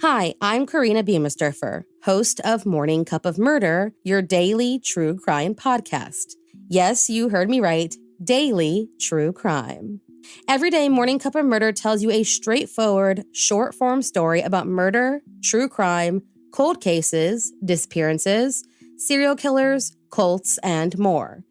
Hi, I'm Korina Biemesderfer, host of Morning Cup of Murder, your daily true crime podcast. Yes, you heard me right, daily true crime. Every day, Morning Cup of Murder tells you a straightforward, short form story about murder, true crime, cold cases, disappearances, serial killers, cults, and more.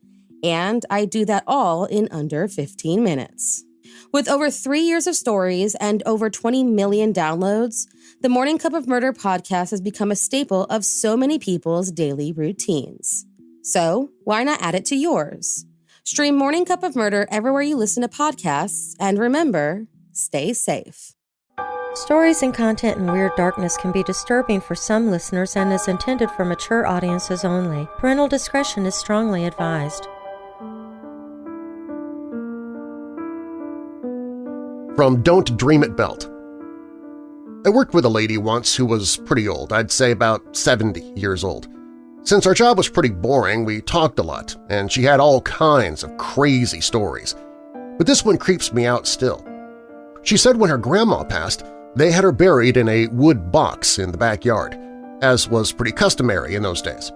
And I do that all in under 15 minutes. With over three years of stories and over 20 million downloads, the Morning Cup of Murder podcast has become a staple of so many people's daily routines. So, why not add it to yours? Stream Morning Cup of Murder everywhere you listen to podcasts, and remember, stay safe. Stories and content in Weird Darkness can be disturbing for some listeners and is intended for mature audiences only. Parental discretion is strongly advised. From Don't Dream It Belt. I worked with a lady once who was pretty old, I'd say about 70 years old. Since our job was pretty boring, we talked a lot, and she had all kinds of crazy stories. But this one creeps me out still. She said when her grandma passed, they had her buried in a wood box in the backyard, as was pretty customary in those days.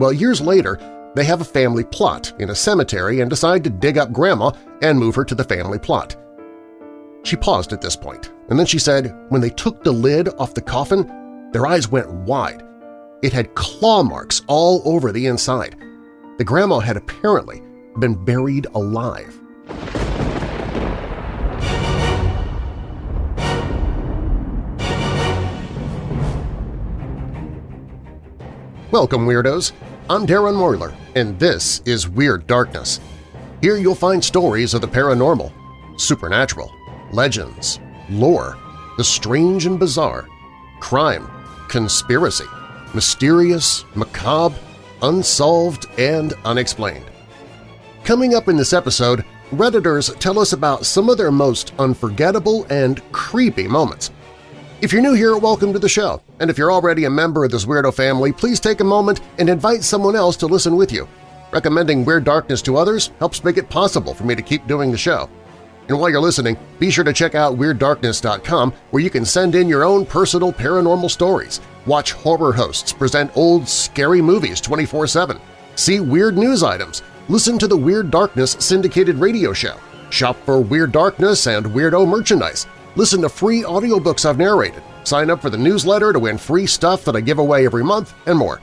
Well, years later, they have a family plot in a cemetery and decide to dig up Grandma and move her to the family plot. She paused at this point, and then she said when they took the lid off the coffin, their eyes went wide. It had claw marks all over the inside. The grandma had apparently been buried alive. Welcome, Weirdos! I'm Darren Marlar, and this is Weird Darkness. Here you'll find stories of the paranormal, supernatural, legends, lore, the strange and bizarre, crime, conspiracy, mysterious, macabre, unsolved, and unexplained. Coming up in this episode, Redditors tell us about some of their most unforgettable and creepy moments – if you're new here, welcome to the show, and if you're already a member of this weirdo family, please take a moment and invite someone else to listen with you. Recommending Weird Darkness to others helps make it possible for me to keep doing the show. And while you're listening, be sure to check out WeirdDarkness.com where you can send in your own personal paranormal stories, watch horror hosts present old, scary movies 24-7, see weird news items, listen to the Weird Darkness syndicated radio show, shop for Weird Darkness and Weirdo merchandise, Listen to free audiobooks I've narrated, sign up for the newsletter to win free stuff that I give away every month, and more.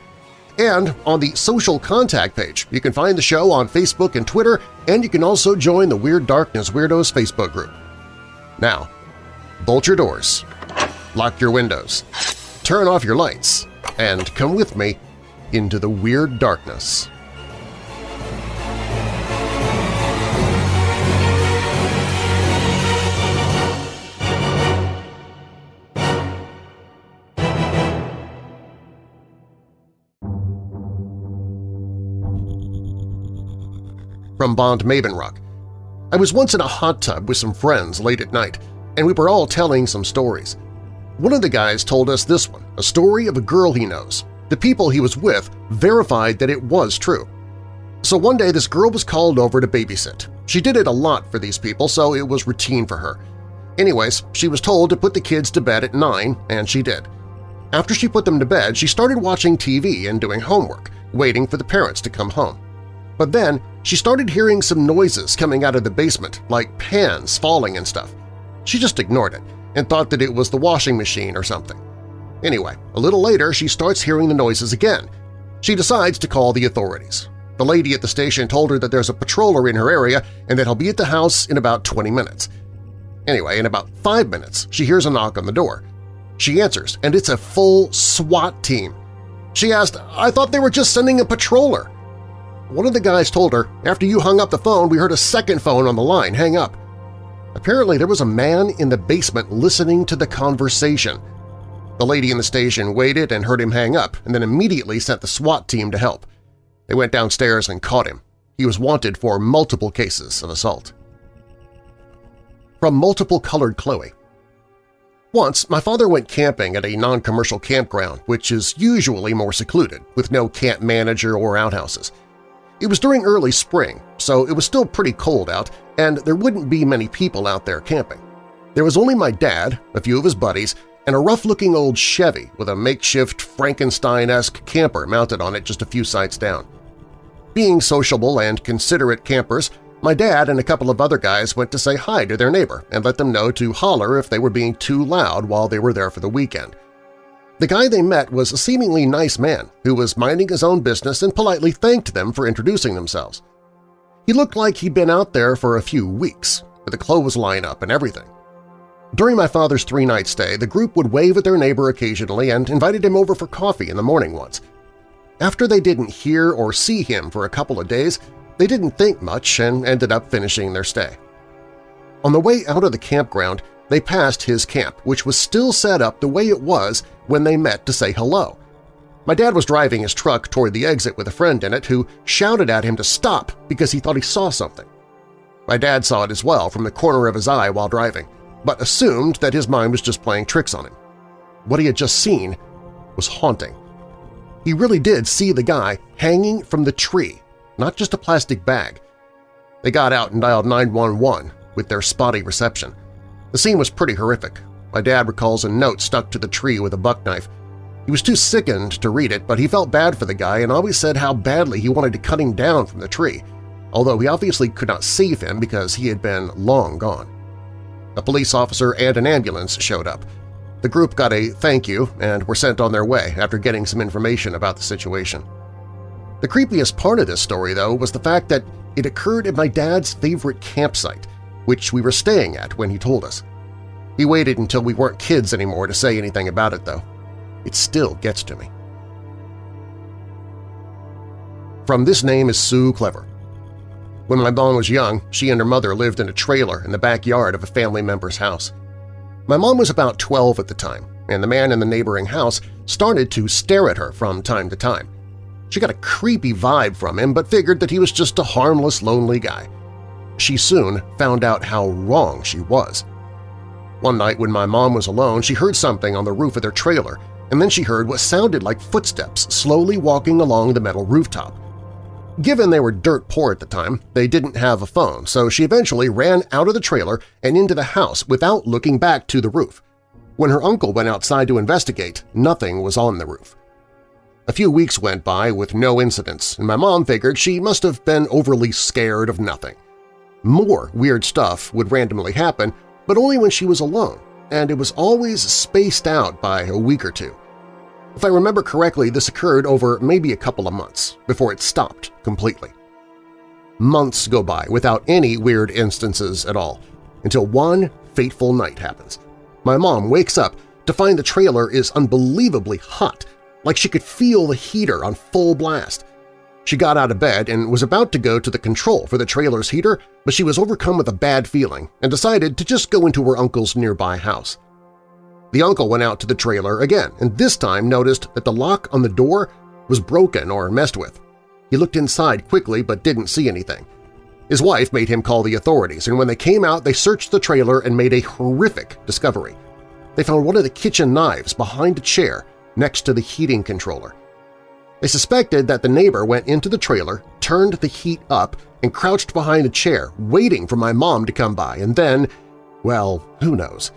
And on the social contact page, you can find the show on Facebook and Twitter, and you can also join the Weird Darkness Weirdos Facebook group. Now, bolt your doors, lock your windows, turn off your lights, and come with me into the Weird Darkness. From Bond Mavenrock. I was once in a hot tub with some friends late at night, and we were all telling some stories. One of the guys told us this one, a story of a girl he knows. The people he was with verified that it was true. So one day this girl was called over to babysit. She did it a lot for these people, so it was routine for her. Anyways, she was told to put the kids to bed at 9, and she did. After she put them to bed, she started watching TV and doing homework, waiting for the parents to come home. But then she started hearing some noises coming out of the basement, like pans falling and stuff. She just ignored it and thought that it was the washing machine or something. Anyway, a little later she starts hearing the noises again. She decides to call the authorities. The lady at the station told her that there's a patroller in her area and that he'll be at the house in about 20 minutes. Anyway, in about five minutes, she hears a knock on the door. She answers, and it's a full SWAT team. She asked, I thought they were just sending a patroller. One of the guys told her, after you hung up the phone, we heard a second phone on the line hang up. Apparently there was a man in the basement listening to the conversation. The lady in the station waited and heard him hang up and then immediately sent the SWAT team to help. They went downstairs and caught him. He was wanted for multiple cases of assault. From Multiple Colored Chloe Once, my father went camping at a non-commercial campground, which is usually more secluded, with no camp manager or outhouses. It was during early spring, so it was still pretty cold out, and there wouldn't be many people out there camping. There was only my dad, a few of his buddies, and a rough-looking old Chevy with a makeshift Frankenstein-esque camper mounted on it just a few sites down. Being sociable and considerate campers, my dad and a couple of other guys went to say hi to their neighbor and let them know to holler if they were being too loud while they were there for the weekend. The guy they met was a seemingly nice man who was minding his own business and politely thanked them for introducing themselves. He looked like he'd been out there for a few weeks, with a clothes lineup and everything. During my father's three-night stay, the group would wave at their neighbor occasionally and invited him over for coffee in the morning once. After they didn't hear or see him for a couple of days, they didn't think much and ended up finishing their stay. On the way out of the campground, they passed his camp, which was still set up the way it was when they met to say hello. My dad was driving his truck toward the exit with a friend in it who shouted at him to stop because he thought he saw something. My dad saw it as well from the corner of his eye while driving but assumed that his mind was just playing tricks on him. What he had just seen was haunting. He really did see the guy hanging from the tree, not just a plastic bag. They got out and dialed 911 with their spotty reception. The scene was pretty horrific. My dad recalls a note stuck to the tree with a buck knife. He was too sickened to read it, but he felt bad for the guy and always said how badly he wanted to cut him down from the tree, although he obviously could not save him because he had been long gone. A police officer and an ambulance showed up. The group got a thank you and were sent on their way after getting some information about the situation. The creepiest part of this story, though, was the fact that it occurred at my dad's favorite campsite, which we were staying at when he told us. He waited until we weren't kids anymore to say anything about it, though. It still gets to me. From This Name is Sue Clever. When my mom was young, she and her mother lived in a trailer in the backyard of a family member's house. My mom was about 12 at the time, and the man in the neighboring house started to stare at her from time to time. She got a creepy vibe from him but figured that he was just a harmless, lonely guy. She soon found out how wrong she was. One night when my mom was alone, she heard something on the roof of their trailer, and then she heard what sounded like footsteps slowly walking along the metal rooftop. Given they were dirt poor at the time, they didn't have a phone, so she eventually ran out of the trailer and into the house without looking back to the roof. When her uncle went outside to investigate, nothing was on the roof. A few weeks went by with no incidents, and my mom figured she must have been overly scared of nothing. More weird stuff would randomly happen, but only when she was alone, and it was always spaced out by a week or two. If I remember correctly, this occurred over maybe a couple of months before it stopped completely. Months go by without any weird instances at all, until one fateful night happens. My mom wakes up to find the trailer is unbelievably hot, like she could feel the heater on full blast. She got out of bed and was about to go to the control for the trailer's heater, but she was overcome with a bad feeling and decided to just go into her uncle's nearby house. The uncle went out to the trailer again and this time noticed that the lock on the door was broken or messed with. He looked inside quickly but didn't see anything. His wife made him call the authorities, and when they came out they searched the trailer and made a horrific discovery. They found one of the kitchen knives behind a chair next to the heating controller. They suspected that the neighbor went into the trailer, turned the heat up, and crouched behind a chair, waiting for my mom to come by, and then, well, who knows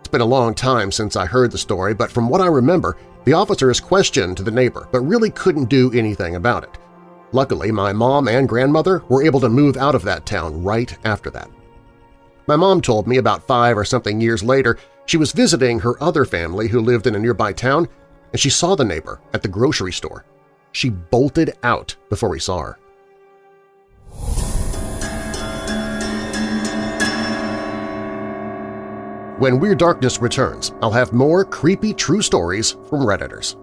It's been a long time since I heard the story, but from what I remember, the officers questioned the neighbor but really couldn't do anything about it. Luckily, my mom and grandmother were able to move out of that town right after that. My mom told me about five or something years later she was visiting her other family who lived in a nearby town, and she saw the neighbor at the grocery store. She bolted out before we saw her. When Weird Darkness returns, I'll have more creepy true stories from Redditors.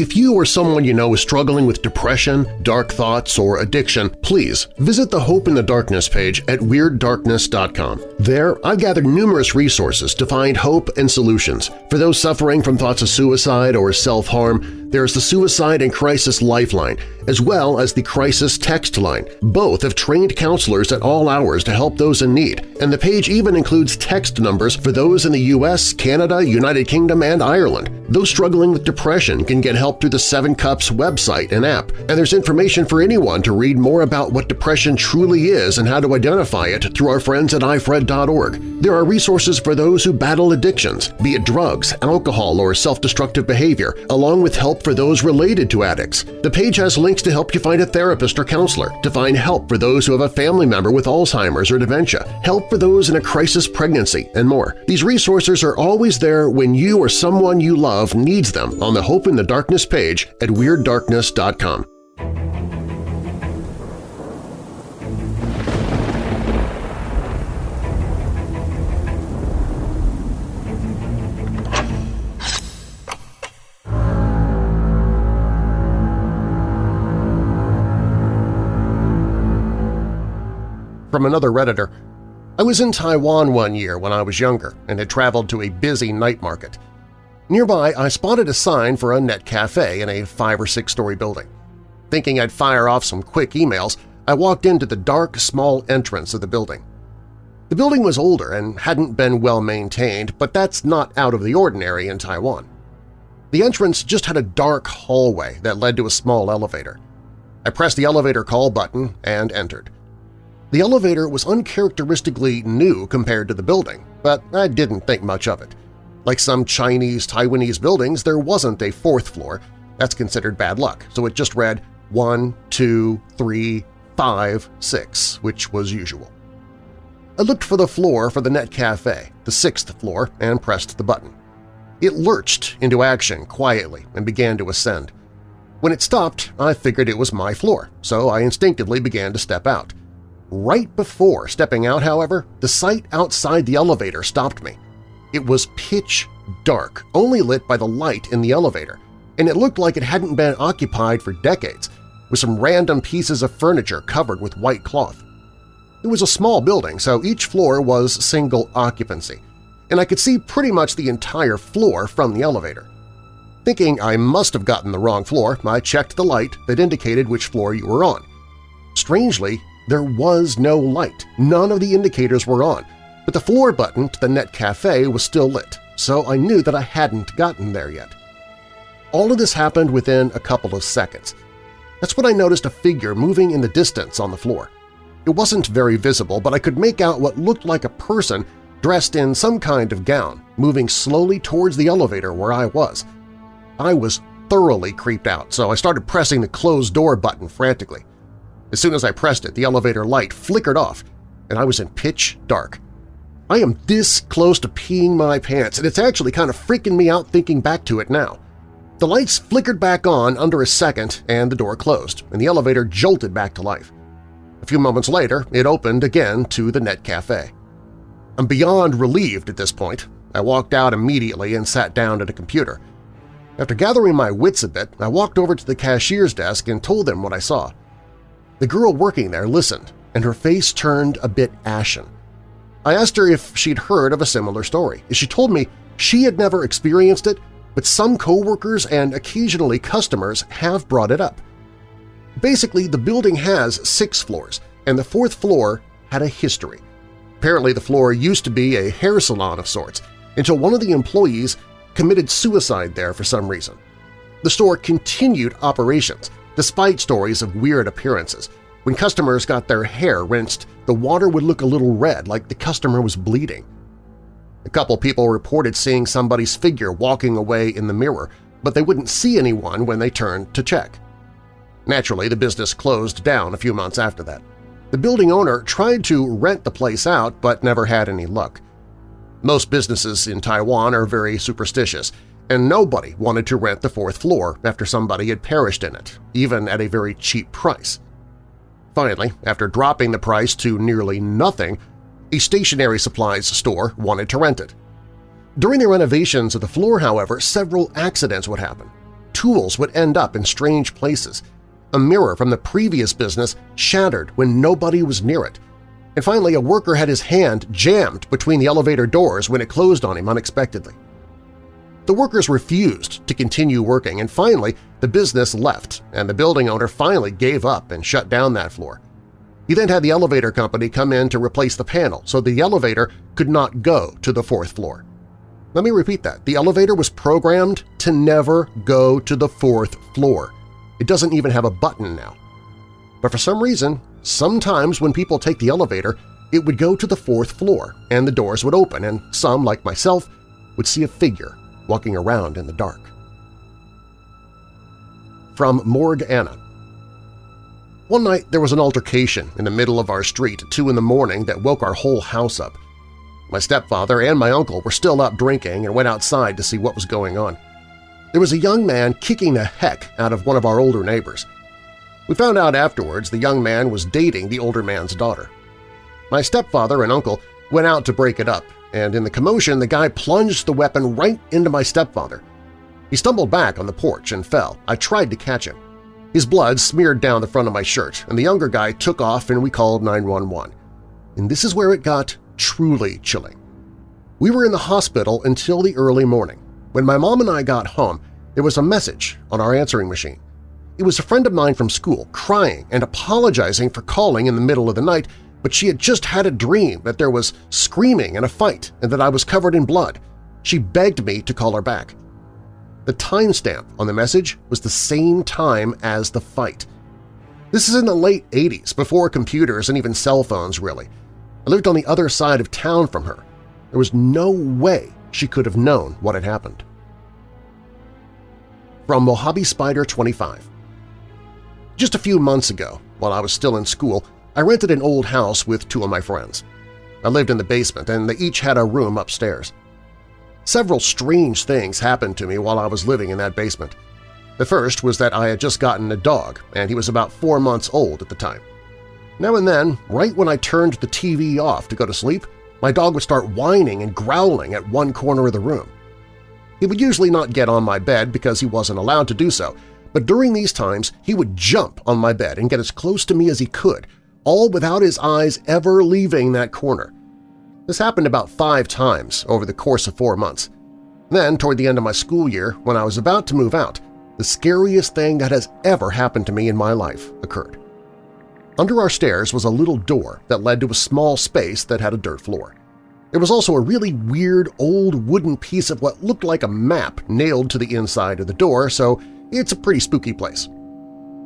If you or someone you know is struggling with depression, dark thoughts, or addiction, please visit the Hope in the Darkness page at WeirdDarkness.com. There, I've gathered numerous resources to find hope and solutions. For those suffering from thoughts of suicide or self-harm, there's the Suicide and Crisis Lifeline, as well as the Crisis Text Line. Both have trained counselors at all hours to help those in need, and the page even includes text numbers for those in the U.S., Canada, United Kingdom, and Ireland. Those struggling with depression can get help through the Seven Cups website and app, and there's information for anyone to read more about what depression truly is and how to identify it through our friends at ifred.org. There are resources for those who battle addictions, be it drugs, alcohol, or self-destructive behavior, along with help for those related to addicts. The page has links to help you find a therapist or counselor, to find help for those who have a family member with Alzheimer's or dementia, help for those in a crisis pregnancy, and more. These resources are always there when you or someone you love needs them on the Hope in the Darkness page at WeirdDarkness.com. From another Redditor, I was in Taiwan one year when I was younger and had traveled to a busy night market. Nearby, I spotted a sign for a net cafe in a five- or six-story building. Thinking I'd fire off some quick emails, I walked into the dark, small entrance of the building. The building was older and hadn't been well maintained, but that's not out of the ordinary in Taiwan. The entrance just had a dark hallway that led to a small elevator. I pressed the elevator call button and entered. The elevator was uncharacteristically new compared to the building, but I didn't think much of it. Like some Chinese Taiwanese buildings, there wasn't a fourth floor. That's considered bad luck, so it just read 1, 2, 3, 5, 6, which was usual. I looked for the floor for the Net Cafe, the sixth floor, and pressed the button. It lurched into action quietly and began to ascend. When it stopped, I figured it was my floor, so I instinctively began to step out. Right before stepping out, however, the sight outside the elevator stopped me. It was pitch dark, only lit by the light in the elevator, and it looked like it hadn't been occupied for decades, with some random pieces of furniture covered with white cloth. It was a small building, so each floor was single occupancy, and I could see pretty much the entire floor from the elevator. Thinking I must have gotten the wrong floor, I checked the light that indicated which floor you were on. Strangely, there was no light, none of the indicators were on, but the floor button to the Net Cafe was still lit, so I knew that I hadn't gotten there yet. All of this happened within a couple of seconds. That's when I noticed a figure moving in the distance on the floor. It wasn't very visible, but I could make out what looked like a person dressed in some kind of gown, moving slowly towards the elevator where I was. I was thoroughly creeped out, so I started pressing the closed door button frantically. As soon as I pressed it, the elevator light flickered off, and I was in pitch dark. I am this close to peeing my pants, and it's actually kind of freaking me out thinking back to it now. The lights flickered back on under a second and the door closed, and the elevator jolted back to life. A few moments later, it opened again to the Net Cafe. I'm beyond relieved at this point. I walked out immediately and sat down at a computer. After gathering my wits a bit, I walked over to the cashier's desk and told them what I saw. The girl working there listened, and her face turned a bit ashen. I asked her if she'd heard of a similar story. She told me she had never experienced it, but some coworkers and occasionally customers have brought it up. Basically, the building has six floors, and the fourth floor had a history. Apparently the floor used to be a hair salon of sorts, until one of the employees committed suicide there for some reason. The store continued operations, despite stories of weird appearances. When customers got their hair rinsed, the water would look a little red like the customer was bleeding. A couple people reported seeing somebody's figure walking away in the mirror, but they wouldn't see anyone when they turned to check. Naturally, the business closed down a few months after that. The building owner tried to rent the place out but never had any luck. Most businesses in Taiwan are very superstitious, and nobody wanted to rent the fourth floor after somebody had perished in it, even at a very cheap price. Finally, after dropping the price to nearly nothing, a stationery supplies store wanted to rent it. During the renovations of the floor, however, several accidents would happen. Tools would end up in strange places. A mirror from the previous business shattered when nobody was near it. and finally a worker had his hand jammed between the elevator doors when it closed on him unexpectedly. The workers refused to continue working, and finally the business left, and the building owner finally gave up and shut down that floor. He then had the elevator company come in to replace the panel so the elevator could not go to the fourth floor. Let me repeat that. The elevator was programmed to never go to the fourth floor. It doesn't even have a button now. But for some reason, sometimes when people take the elevator, it would go to the fourth floor and the doors would open and some, like myself, would see a figure walking around in the dark. From Morgue Anna One night there was an altercation in the middle of our street at 2 in the morning that woke our whole house up. My stepfather and my uncle were still up drinking and went outside to see what was going on. There was a young man kicking the heck out of one of our older neighbors. We found out afterwards the young man was dating the older man's daughter. My stepfather and uncle went out to break it up, and in the commotion the guy plunged the weapon right into my stepfather. He stumbled back on the porch and fell. I tried to catch him. His blood smeared down the front of my shirt, and the younger guy took off and we called 911. And this is where it got truly chilling. We were in the hospital until the early morning. When my mom and I got home, there was a message on our answering machine. It was a friend of mine from school crying and apologizing for calling in the middle of the night, but she had just had a dream that there was screaming and a fight and that I was covered in blood. She begged me to call her back. The timestamp on the message was the same time as the fight. This is in the late 80s, before computers and even cell phones, really. I lived on the other side of town from her. There was no way she could have known what had happened. From Mojave Spider 25 Just a few months ago, while I was still in school, I rented an old house with two of my friends. I lived in the basement, and they each had a room upstairs. Several strange things happened to me while I was living in that basement. The first was that I had just gotten a dog, and he was about four months old at the time. Now and then, right when I turned the TV off to go to sleep, my dog would start whining and growling at one corner of the room. He would usually not get on my bed because he wasn't allowed to do so, but during these times he would jump on my bed and get as close to me as he could, all without his eyes ever leaving that corner. This happened about five times over the course of four months. Then, toward the end of my school year, when I was about to move out, the scariest thing that has ever happened to me in my life occurred. Under our stairs was a little door that led to a small space that had a dirt floor. There was also a really weird old wooden piece of what looked like a map nailed to the inside of the door, so it's a pretty spooky place.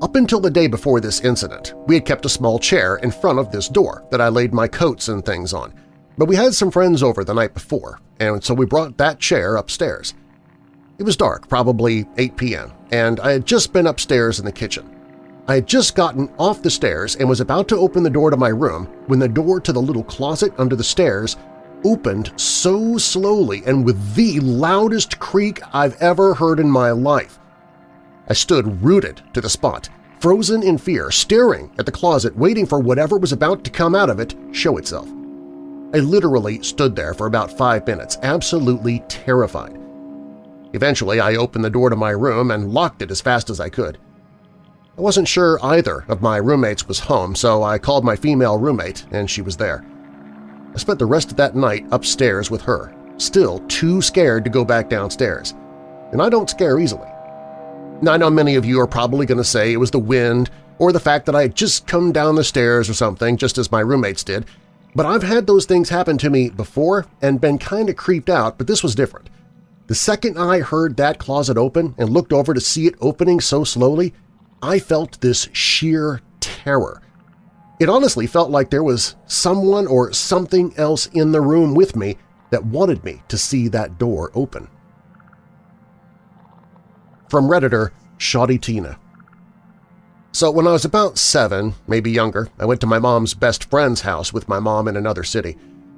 Up until the day before this incident, we had kept a small chair in front of this door that I laid my coats and things on, but we had some friends over the night before, and so we brought that chair upstairs. It was dark, probably 8 p.m., and I had just been upstairs in the kitchen. I had just gotten off the stairs and was about to open the door to my room when the door to the little closet under the stairs opened so slowly and with the loudest creak I've ever heard in my life. I stood rooted to the spot, frozen in fear, staring at the closet waiting for whatever was about to come out of it show itself. I literally stood there for about five minutes, absolutely terrified. Eventually, I opened the door to my room and locked it as fast as I could. I wasn't sure either of my roommates was home, so I called my female roommate, and she was there. I spent the rest of that night upstairs with her, still too scared to go back downstairs. And I don't scare easily. Now, I know many of you are probably going to say it was the wind or the fact that I had just come down the stairs or something, just as my roommates did, but I've had those things happen to me before and been kind of creeped out, but this was different. The second I heard that closet open and looked over to see it opening so slowly, I felt this sheer terror. It honestly felt like there was someone or something else in the room with me that wanted me to see that door open. From Redditor Shoddy Tina So when I was about seven, maybe younger, I went to my mom's best friend's house with my mom in another city.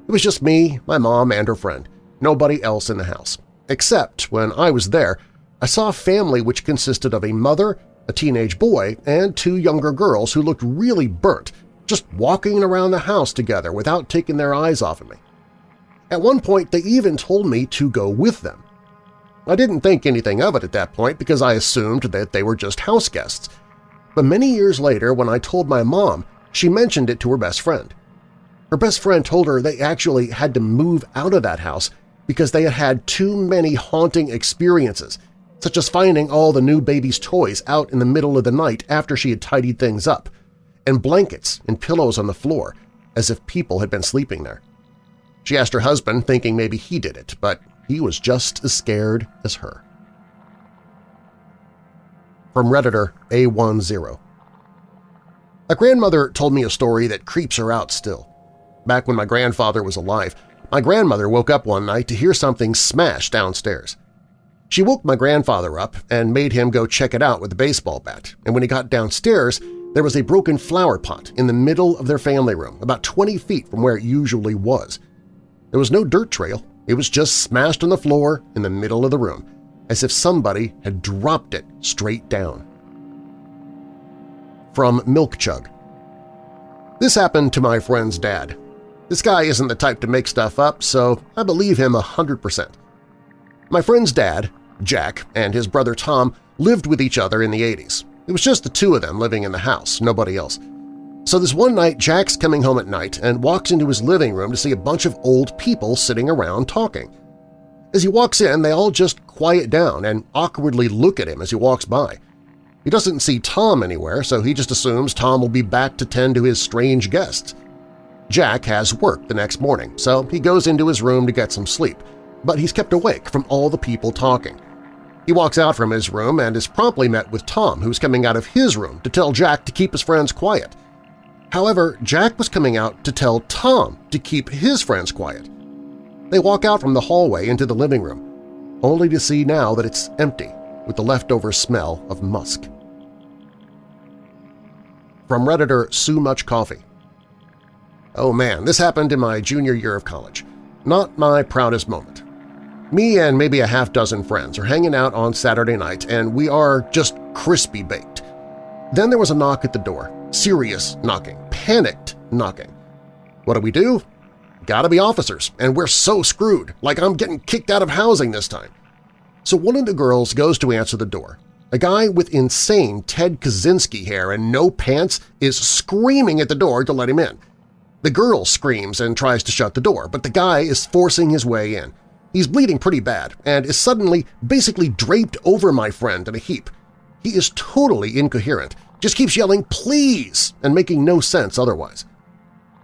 It was just me, my mom, and her friend. Nobody else in the house. Except when I was there, I saw a family which consisted of a mother, a teenage boy, and two younger girls who looked really burnt, just walking around the house together without taking their eyes off of me. At one point, they even told me to go with them. I didn't think anything of it at that point because I assumed that they were just house guests. But many years later, when I told my mom, she mentioned it to her best friend. Her best friend told her they actually had to move out of that house because they had had too many haunting experiences, such as finding all the new baby's toys out in the middle of the night after she had tidied things up, and blankets and pillows on the floor, as if people had been sleeping there. She asked her husband, thinking maybe he did it, but he was just as scared as her. From Redditor A10 A grandmother told me a story that creeps her out still. Back when my grandfather was alive, my grandmother woke up one night to hear something smash downstairs. She woke my grandfather up and made him go check it out with a baseball bat, and when he got downstairs, there was a broken flower pot in the middle of their family room, about 20 feet from where it usually was. There was no dirt trail, it was just smashed on the floor in the middle of the room, as if somebody had dropped it straight down. From Milk Chug This happened to my friend's dad. This guy isn't the type to make stuff up, so I believe him a 100%. My friend's dad, Jack, and his brother Tom lived with each other in the 80s. It was just the two of them living in the house, nobody else. So this one night, Jack's coming home at night and walks into his living room to see a bunch of old people sitting around talking. As he walks in, they all just quiet down and awkwardly look at him as he walks by. He doesn't see Tom anywhere, so he just assumes Tom will be back to tend to his strange guests. Jack has work the next morning, so he goes into his room to get some sleep, but he's kept awake from all the people talking. He walks out from his room and is promptly met with Tom, who's coming out of his room to tell Jack to keep his friends quiet. However, Jack was coming out to tell Tom to keep his friends quiet. They walk out from the hallway into the living room, only to see now that it's empty with the leftover smell of musk. From Redditor Sue Much Coffee Oh man, this happened in my junior year of college. Not my proudest moment. Me and maybe a half dozen friends are hanging out on Saturday night and we are just crispy baked. Then there was a knock at the door, serious knocking, panicked knocking. What do we do? Gotta be officers, and we're so screwed, like I'm getting kicked out of housing this time. So one of the girls goes to answer the door. A guy with insane Ted Kaczynski hair and no pants is screaming at the door to let him in. The girl screams and tries to shut the door, but the guy is forcing his way in. He's bleeding pretty bad and is suddenly basically draped over my friend in a heap. He is totally incoherent, just keeps yelling, please, and making no sense otherwise.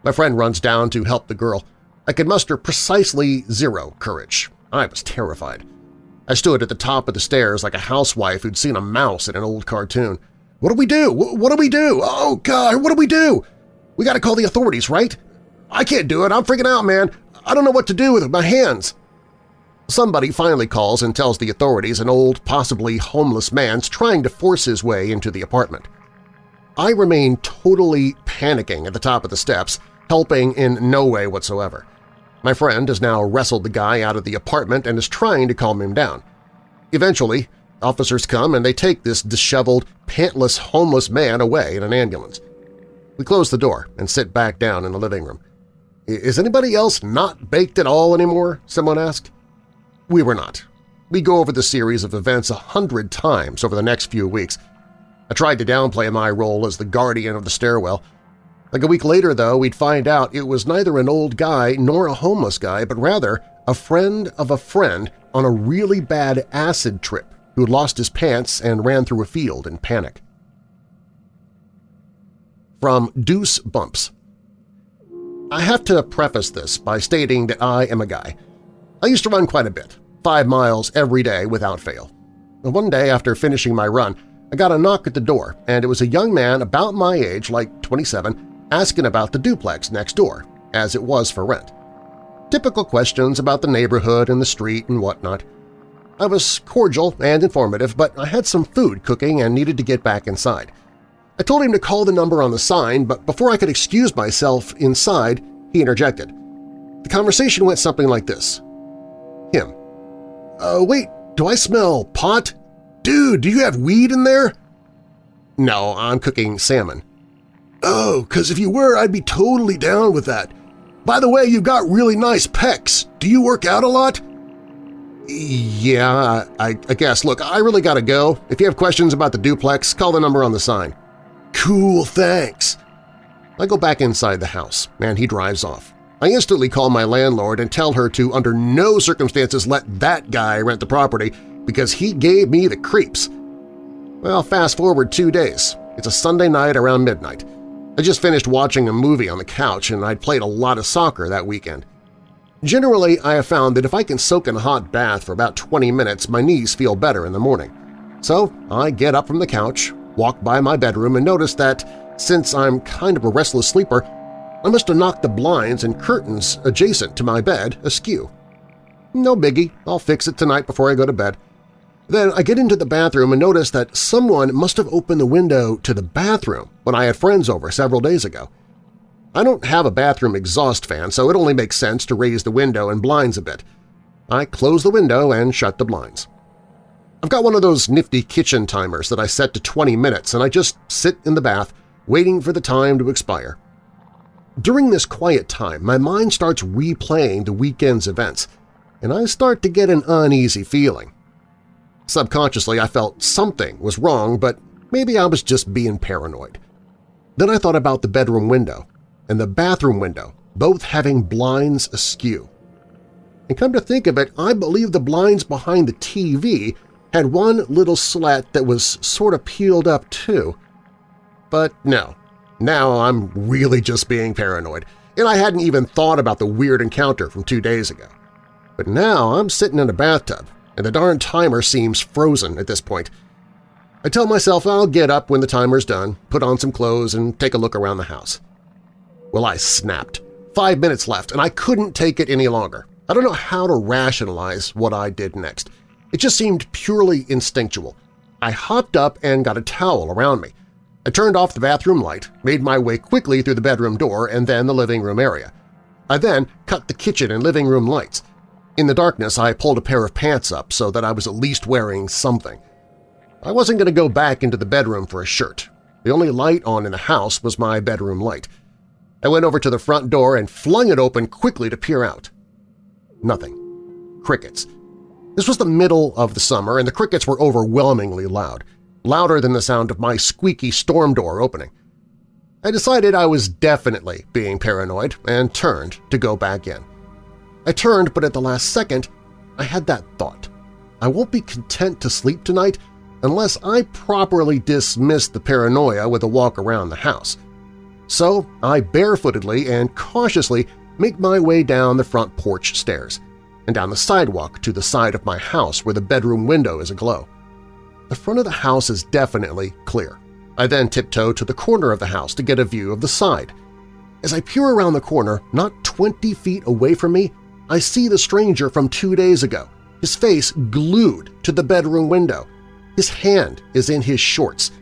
My friend runs down to help the girl. I could muster precisely zero courage. I was terrified. I stood at the top of the stairs like a housewife who'd seen a mouse in an old cartoon. What do we do? What do we do? Oh, God, what do we do? We gotta call the authorities, right? I can't do it. I'm freaking out, man. I don't know what to do with my hands. Somebody finally calls and tells the authorities an old, possibly homeless man's trying to force his way into the apartment. I remain totally panicking at the top of the steps, helping in no way whatsoever. My friend has now wrestled the guy out of the apartment and is trying to calm him down. Eventually, officers come and they take this disheveled, pantless, homeless man away in an ambulance. We close the door and sit back down in the living room. Is anybody else not baked at all anymore? someone asked. We were not. We go over the series of events a hundred times over the next few weeks. I tried to downplay my role as the guardian of the stairwell. Like a week later, though, we'd find out it was neither an old guy nor a homeless guy, but rather a friend of a friend on a really bad acid trip who lost his pants and ran through a field in panic. From Deuce Bumps I have to preface this by stating that I am a guy. I used to run quite a bit, five miles every day without fail. One day after finishing my run, I got a knock at the door, and it was a young man about my age, like 27, asking about the duplex next door, as it was for rent. Typical questions about the neighborhood and the street and whatnot. I was cordial and informative, but I had some food cooking and needed to get back inside. I told him to call the number on the sign, but before I could excuse myself inside, he interjected. The conversation went something like this. Him. Uh, wait, do I smell pot? Dude, do you have weed in there? No, I'm cooking salmon. Oh, because if you were, I'd be totally down with that. By the way, you've got really nice pecs. Do you work out a lot? Yeah, I, I guess. Look, I really gotta go. If you have questions about the duplex, call the number on the sign. Cool, thanks. I go back inside the house, and he drives off. I instantly call my landlord and tell her to under no circumstances let that guy rent the property because he gave me the creeps. Well, fast forward two days. It's a Sunday night around midnight. I just finished watching a movie on the couch and I'd played a lot of soccer that weekend. Generally, I have found that if I can soak in a hot bath for about 20 minutes, my knees feel better in the morning. So I get up from the couch, walk by my bedroom, and notice that since I'm kind of a restless sleeper, I must have knocked the blinds and curtains adjacent to my bed askew. No biggie, I'll fix it tonight before I go to bed. Then I get into the bathroom and notice that someone must have opened the window to the bathroom when I had friends over several days ago. I don't have a bathroom exhaust fan, so it only makes sense to raise the window and blinds a bit. I close the window and shut the blinds. I've got one of those nifty kitchen timers that I set to 20 minutes and I just sit in the bath waiting for the time to expire. During this quiet time, my mind starts replaying the weekend's events, and I start to get an uneasy feeling. Subconsciously, I felt something was wrong, but maybe I was just being paranoid. Then I thought about the bedroom window and the bathroom window, both having blinds askew. And come to think of it, I believe the blinds behind the TV had one little slat that was sort of peeled up too. But no, now I'm really just being paranoid, and I hadn't even thought about the weird encounter from two days ago. But now I'm sitting in a bathtub, and the darn timer seems frozen at this point. I tell myself I'll get up when the timer's done, put on some clothes, and take a look around the house. Well, I snapped. Five minutes left, and I couldn't take it any longer. I don't know how to rationalize what I did next. It just seemed purely instinctual. I hopped up and got a towel around me. I turned off the bathroom light, made my way quickly through the bedroom door and then the living room area. I then cut the kitchen and living room lights. In the darkness, I pulled a pair of pants up so that I was at least wearing something. I wasn't going to go back into the bedroom for a shirt. The only light on in the house was my bedroom light. I went over to the front door and flung it open quickly to peer out. Nothing. Crickets. This was the middle of the summer, and the crickets were overwhelmingly loud louder than the sound of my squeaky storm door opening. I decided I was definitely being paranoid and turned to go back in. I turned, but at the last second, I had that thought. I won't be content to sleep tonight unless I properly dismiss the paranoia with a walk around the house. So I barefootedly and cautiously make my way down the front porch stairs and down the sidewalk to the side of my house where the bedroom window is aglow. The front of the house is definitely clear. I then tiptoe to the corner of the house to get a view of the side. As I peer around the corner, not 20 feet away from me, I see the stranger from two days ago, his face glued to the bedroom window. His hand is in his shorts.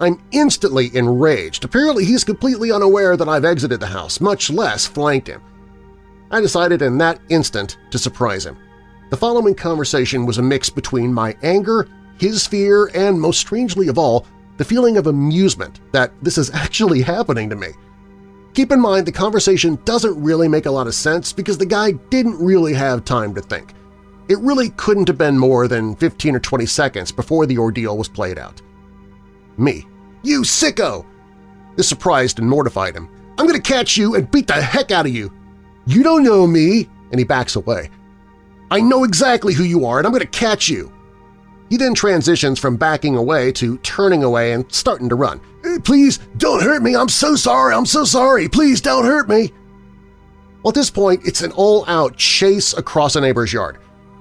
I'm instantly enraged. Apparently he's completely unaware that I've exited the house, much less flanked him. I decided in that instant to surprise him. The following conversation was a mix between my anger his fear, and most strangely of all, the feeling of amusement that this is actually happening to me. Keep in mind the conversation doesn't really make a lot of sense because the guy didn't really have time to think. It really couldn't have been more than 15 or 20 seconds before the ordeal was played out. Me. You sicko! This surprised and mortified him. I'm gonna catch you and beat the heck out of you! You don't know me! And he backs away. I know exactly who you are and I'm gonna catch you! He then transitions from backing away to turning away and starting to run. Please don't hurt me! I'm so sorry! I'm so sorry! Please don't hurt me! Well, at this point, it's an all-out chase across a neighbor's yard.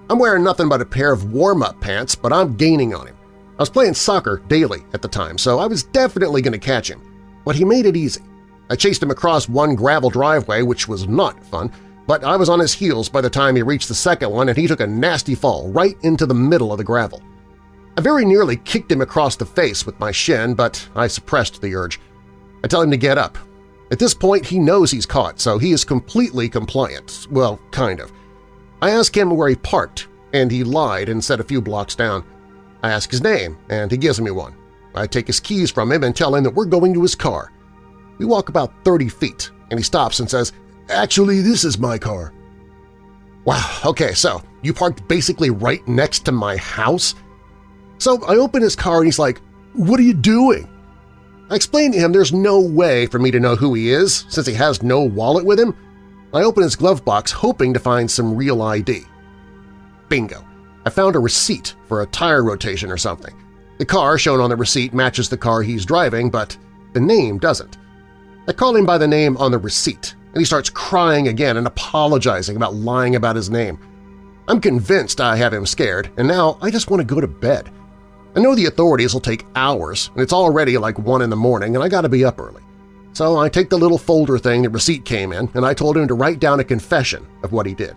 I'm wearing nothing but a pair of warm-up pants, but I'm gaining on him. I was playing soccer daily at the time, so I was definitely going to catch him. But he made it easy. I chased him across one gravel driveway, which was not fun, but I was on his heels by the time he reached the second one and he took a nasty fall right into the middle of the gravel. I very nearly kicked him across the face with my shin, but I suppressed the urge. I tell him to get up. At this point, he knows he's caught, so he is completely compliant. Well, kind of. I ask him where he parked, and he lied and said a few blocks down. I ask his name, and he gives me one. I take his keys from him and tell him that we're going to his car. We walk about 30 feet, and he stops and says, Actually, this is my car. Wow, okay, so you parked basically right next to my house? So I open his car and he's like, what are you doing? I explain to him there's no way for me to know who he is since he has no wallet with him. I open his glove box hoping to find some real ID. Bingo! I found a receipt for a tire rotation or something. The car shown on the receipt matches the car he's driving, but the name doesn't. I call him by the name on the receipt, and he starts crying again and apologizing about lying about his name. I'm convinced I have him scared, and now I just want to go to bed. I know the authorities will take hours, and it's already like 1 in the morning and I gotta be up early. So I take the little folder thing the receipt came in and I told him to write down a confession of what he did.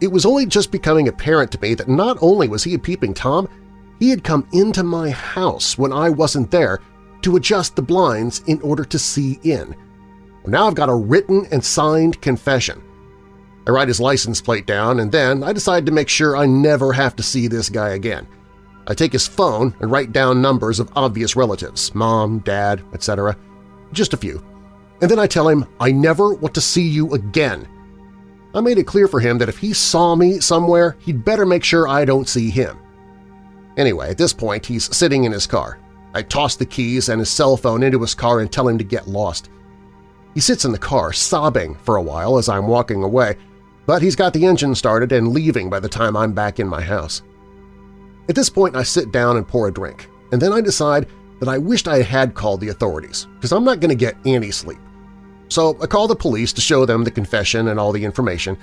It was only just becoming apparent to me that not only was he a peeping Tom, he had come into my house when I wasn't there to adjust the blinds in order to see in. Well, now I've got a written and signed confession. I write his license plate down, and then I decide to make sure I never have to see this guy again. I take his phone and write down numbers of obvious relatives – mom, dad, etc. Just a few. And then I tell him I never want to see you again. I made it clear for him that if he saw me somewhere, he'd better make sure I don't see him. Anyway, at this point, he's sitting in his car. I toss the keys and his cell phone into his car and tell him to get lost. He sits in the car, sobbing for a while as I'm walking away, but he's got the engine started and leaving by the time I'm back in my house. At this point, I sit down and pour a drink, and then I decide that I wished I had called the authorities, because I'm not going to get any sleep. So I call the police to show them the confession and all the information.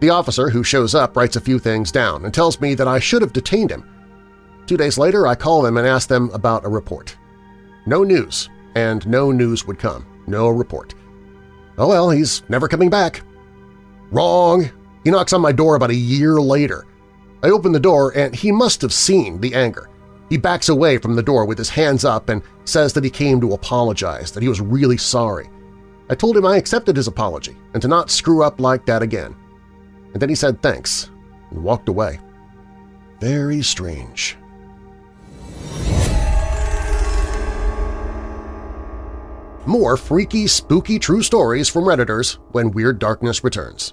The officer who shows up writes a few things down and tells me that I should have detained him. Two days later, I call them and ask them about a report. No news, and no news would come. No report. Oh well, he's never coming back. Wrong! He knocks on my door about a year later. I open the door and he must have seen the anger. He backs away from the door with his hands up and says that he came to apologize, that he was really sorry. I told him I accepted his apology and to not screw up like that again. And then he said thanks and walked away. Very strange. More freaky, spooky true stories from Redditors when Weird Darkness returns.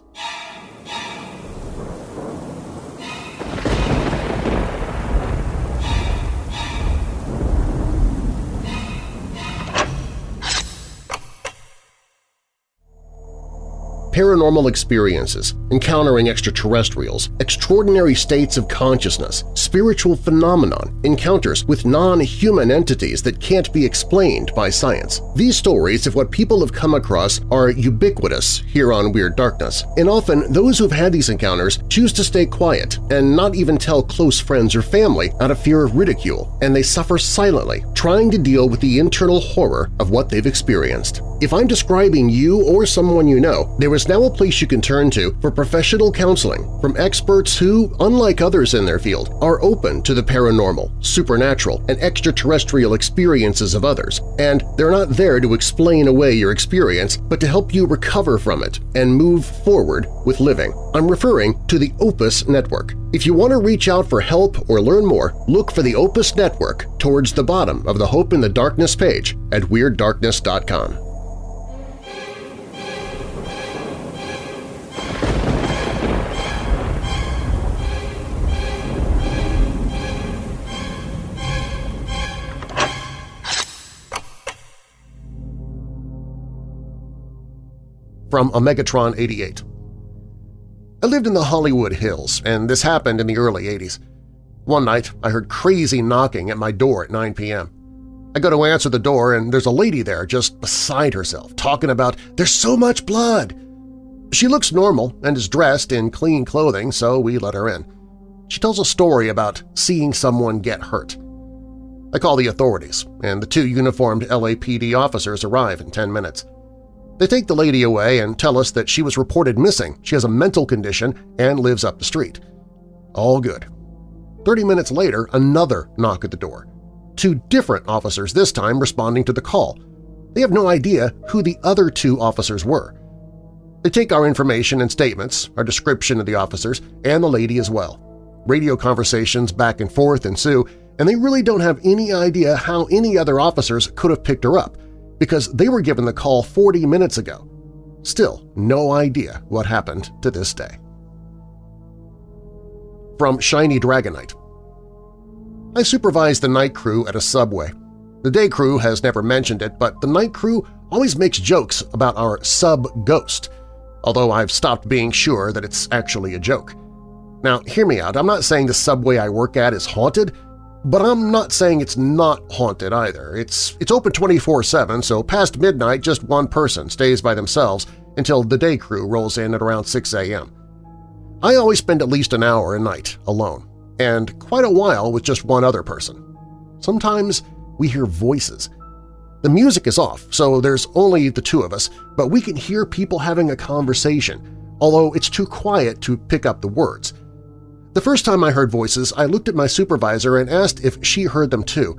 Paranormal experiences, encountering extraterrestrials, extraordinary states of consciousness, spiritual phenomenon, encounters with non-human entities that can't be explained by science. These stories of what people have come across are ubiquitous here on Weird Darkness, and often those who've had these encounters choose to stay quiet and not even tell close friends or family out of fear of ridicule, and they suffer silently, trying to deal with the internal horror of what they've experienced. If I'm describing you or someone you know, there is now a place you can turn to for professional counseling from experts who, unlike others in their field, are open to the paranormal, supernatural, and extraterrestrial experiences of others, and they're not there to explain away your experience but to help you recover from it and move forward with living. I'm referring to the Opus Network. If you want to reach out for help or learn more, look for the Opus Network towards the bottom of the Hope in the Darkness page at WeirdDarkness.com. from Omegatron 88. I lived in the Hollywood Hills, and this happened in the early 80s. One night, I heard crazy knocking at my door at 9 p.m. I go to answer the door, and there's a lady there just beside herself, talking about, there's so much blood! She looks normal and is dressed in clean clothing, so we let her in. She tells a story about seeing someone get hurt. I call the authorities, and the two uniformed LAPD officers arrive in 10 minutes. They take the lady away and tell us that she was reported missing, she has a mental condition, and lives up the street. All good. Thirty minutes later, another knock at the door. Two different officers this time responding to the call. They have no idea who the other two officers were. They take our information and statements, our description of the officers, and the lady as well. Radio conversations back and forth ensue, and they really don't have any idea how any other officers could have picked her up, because they were given the call 40 minutes ago. Still, no idea what happened to this day. From Shiny Dragonite I supervise the night crew at a subway. The day crew has never mentioned it, but the night crew always makes jokes about our sub-ghost, although I've stopped being sure that it's actually a joke. Now, hear me out. I'm not saying the subway I work at is haunted, but I'm not saying it's not haunted either. It's, it's open 24-7, so past midnight just one person stays by themselves until the day crew rolls in at around 6 a.m. I always spend at least an hour a night alone, and quite a while with just one other person. Sometimes we hear voices. The music is off, so there's only the two of us, but we can hear people having a conversation, although it's too quiet to pick up the words. The first time I heard voices, I looked at my supervisor and asked if she heard them too,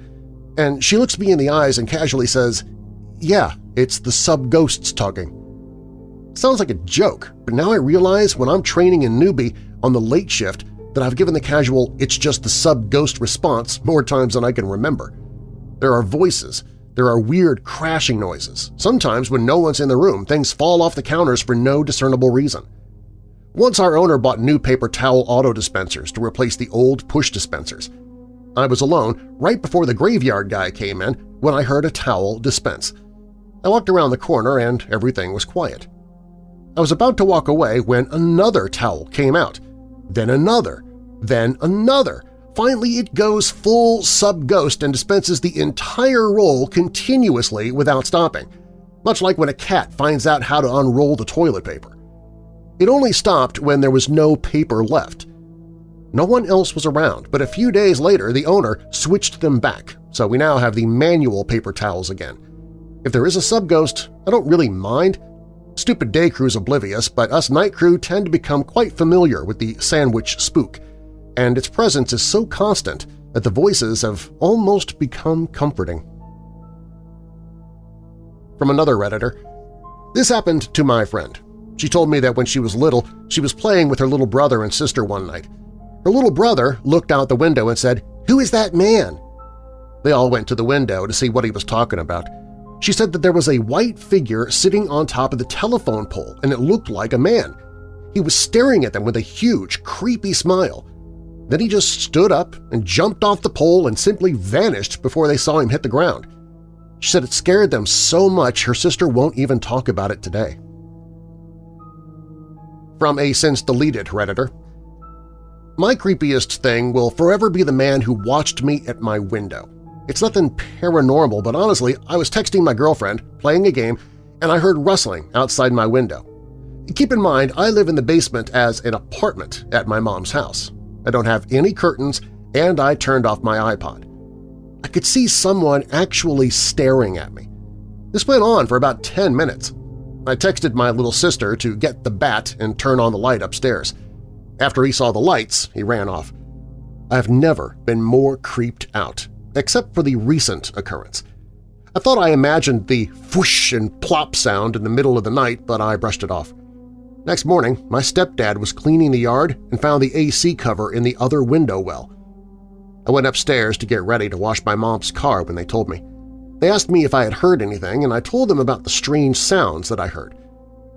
and she looks me in the eyes and casually says, yeah, it's the sub-ghosts talking. Sounds like a joke, but now I realize when I'm training a newbie on the late shift that I've given the casual it's just the sub-ghost response more times than I can remember. There are voices, there are weird crashing noises. Sometimes when no one's in the room, things fall off the counters for no discernible reason. Once our owner bought new paper towel auto dispensers to replace the old push dispensers. I was alone right before the graveyard guy came in when I heard a towel dispense. I walked around the corner and everything was quiet. I was about to walk away when another towel came out, then another, then another. Finally, it goes full sub-ghost and dispenses the entire roll continuously without stopping, much like when a cat finds out how to unroll the toilet paper. It only stopped when there was no paper left. No one else was around, but a few days later the owner switched them back, so we now have the manual paper towels again. If there is a sub-ghost, I don't really mind. Stupid day crew's oblivious, but us night crew tend to become quite familiar with the sandwich spook, and its presence is so constant that the voices have almost become comforting. From another Redditor, This happened to my friend. She told me that when she was little, she was playing with her little brother and sister one night. Her little brother looked out the window and said, "'Who is that man?' They all went to the window to see what he was talking about. She said that there was a white figure sitting on top of the telephone pole and it looked like a man. He was staring at them with a huge, creepy smile. Then he just stood up and jumped off the pole and simply vanished before they saw him hit the ground. She said it scared them so much her sister won't even talk about it today from a since-deleted Redditor. My creepiest thing will forever be the man who watched me at my window. It's nothing paranormal, but honestly, I was texting my girlfriend, playing a game, and I heard rustling outside my window. Keep in mind, I live in the basement as an apartment at my mom's house. I don't have any curtains, and I turned off my iPod. I could see someone actually staring at me. This went on for about 10 minutes. I texted my little sister to get the bat and turn on the light upstairs. After he saw the lights, he ran off. I've never been more creeped out, except for the recent occurrence. I thought I imagined the whoosh and plop sound in the middle of the night, but I brushed it off. Next morning, my stepdad was cleaning the yard and found the AC cover in the other window well. I went upstairs to get ready to wash my mom's car when they told me. They asked me if I had heard anything, and I told them about the strange sounds that I heard.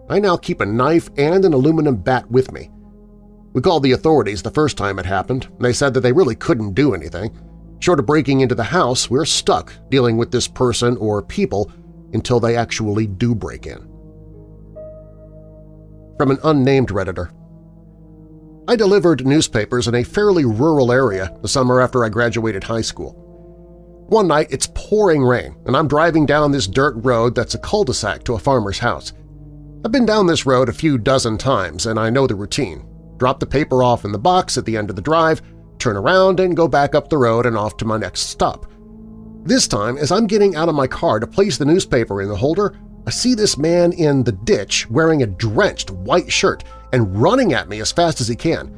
I now keep a knife and an aluminum bat with me. We called the authorities the first time it happened, and they said that they really couldn't do anything. Short of breaking into the house, we're stuck dealing with this person or people until they actually do break in. From an unnamed Redditor I delivered newspapers in a fairly rural area the summer after I graduated high school. One night it's pouring rain, and I'm driving down this dirt road that's a cul-de-sac to a farmer's house. I've been down this road a few dozen times, and I know the routine. Drop the paper off in the box at the end of the drive, turn around and go back up the road and off to my next stop. This time, as I'm getting out of my car to place the newspaper in the holder, I see this man in the ditch wearing a drenched white shirt and running at me as fast as he can.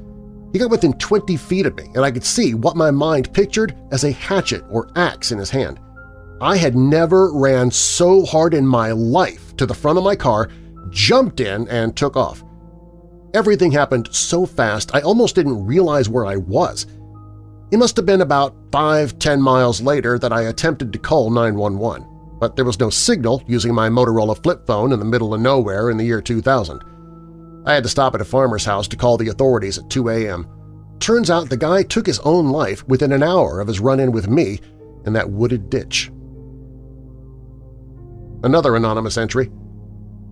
He got within 20 feet of me, and I could see what my mind pictured as a hatchet or axe in his hand. I had never ran so hard in my life to the front of my car, jumped in, and took off. Everything happened so fast I almost didn't realize where I was. It must have been about five, ten miles later that I attempted to call 911, but there was no signal using my Motorola flip phone in the middle of nowhere in the year 2000. I had to stop at a farmer's house to call the authorities at 2 a.m. Turns out the guy took his own life within an hour of his run-in with me in that wooded ditch. Another anonymous entry.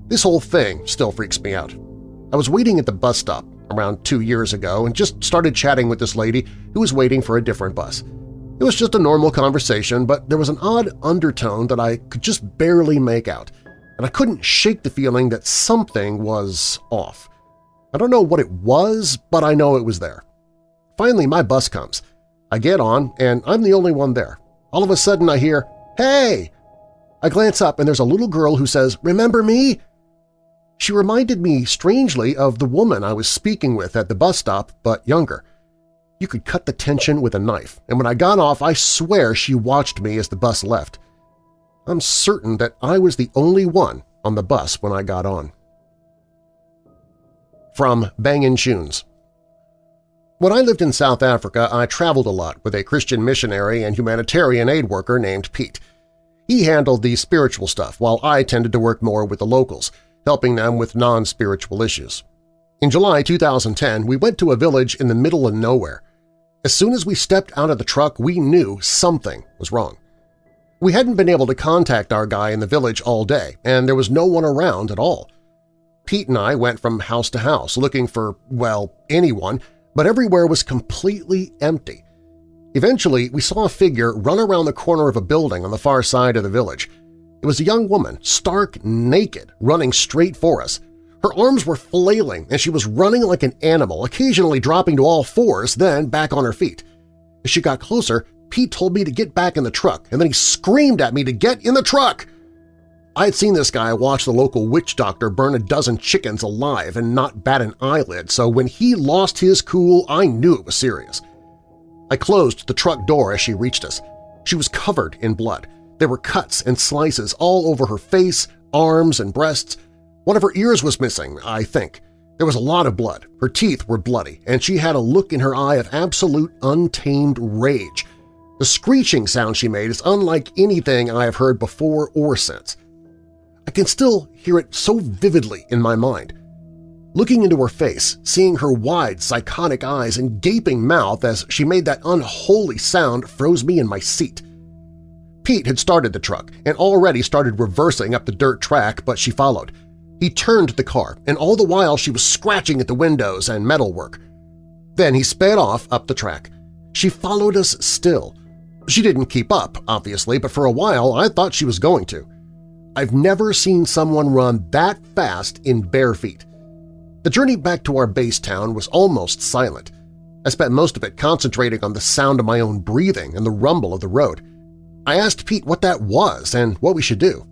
This whole thing still freaks me out. I was waiting at the bus stop around two years ago and just started chatting with this lady who was waiting for a different bus. It was just a normal conversation, but there was an odd undertone that I could just barely make out, and I couldn't shake the feeling that something was off. I don't know what it was, but I know it was there. Finally, my bus comes. I get on, and I'm the only one there. All of a sudden I hear, Hey! I glance up and there's a little girl who says, Remember me? She reminded me strangely of the woman I was speaking with at the bus stop, but younger. You could cut the tension with a knife, and when I got off I swear she watched me as the bus left. I'm certain that I was the only one on the bus when I got on. From Bangin' Tunes When I lived in South Africa, I traveled a lot with a Christian missionary and humanitarian aid worker named Pete. He handled the spiritual stuff, while I tended to work more with the locals – helping them with non-spiritual issues. In July 2010, we went to a village in the middle of nowhere. As soon as we stepped out of the truck, we knew something was wrong. We hadn't been able to contact our guy in the village all day, and there was no one around at all. Pete and I went from house to house looking for, well, anyone, but everywhere was completely empty. Eventually, we saw a figure run around the corner of a building on the far side of the village. It was a young woman, stark naked, running straight for us. Her arms were flailing and she was running like an animal, occasionally dropping to all fours, then back on her feet. As she got closer, Pete told me to get back in the truck, and then he screamed at me to get in the truck! I had seen this guy watch the local witch doctor burn a dozen chickens alive and not bat an eyelid, so when he lost his cool, I knew it was serious. I closed the truck door as she reached us. She was covered in blood. There were cuts and slices all over her face, arms, and breasts. One of her ears was missing, I think. There was a lot of blood. Her teeth were bloody, and she had a look in her eye of absolute untamed rage. The screeching sound she made is unlike anything I have heard before or since. I can still hear it so vividly in my mind. Looking into her face, seeing her wide, psychotic eyes and gaping mouth as she made that unholy sound froze me in my seat. Pete had started the truck and already started reversing up the dirt track, but she followed. He turned the car, and all the while she was scratching at the windows and metalwork. Then he sped off up the track. She followed us still. She didn't keep up, obviously, but for a while I thought she was going to. I've never seen someone run that fast in bare feet. The journey back to our base town was almost silent. I spent most of it concentrating on the sound of my own breathing and the rumble of the road. I asked Pete what that was and what we should do.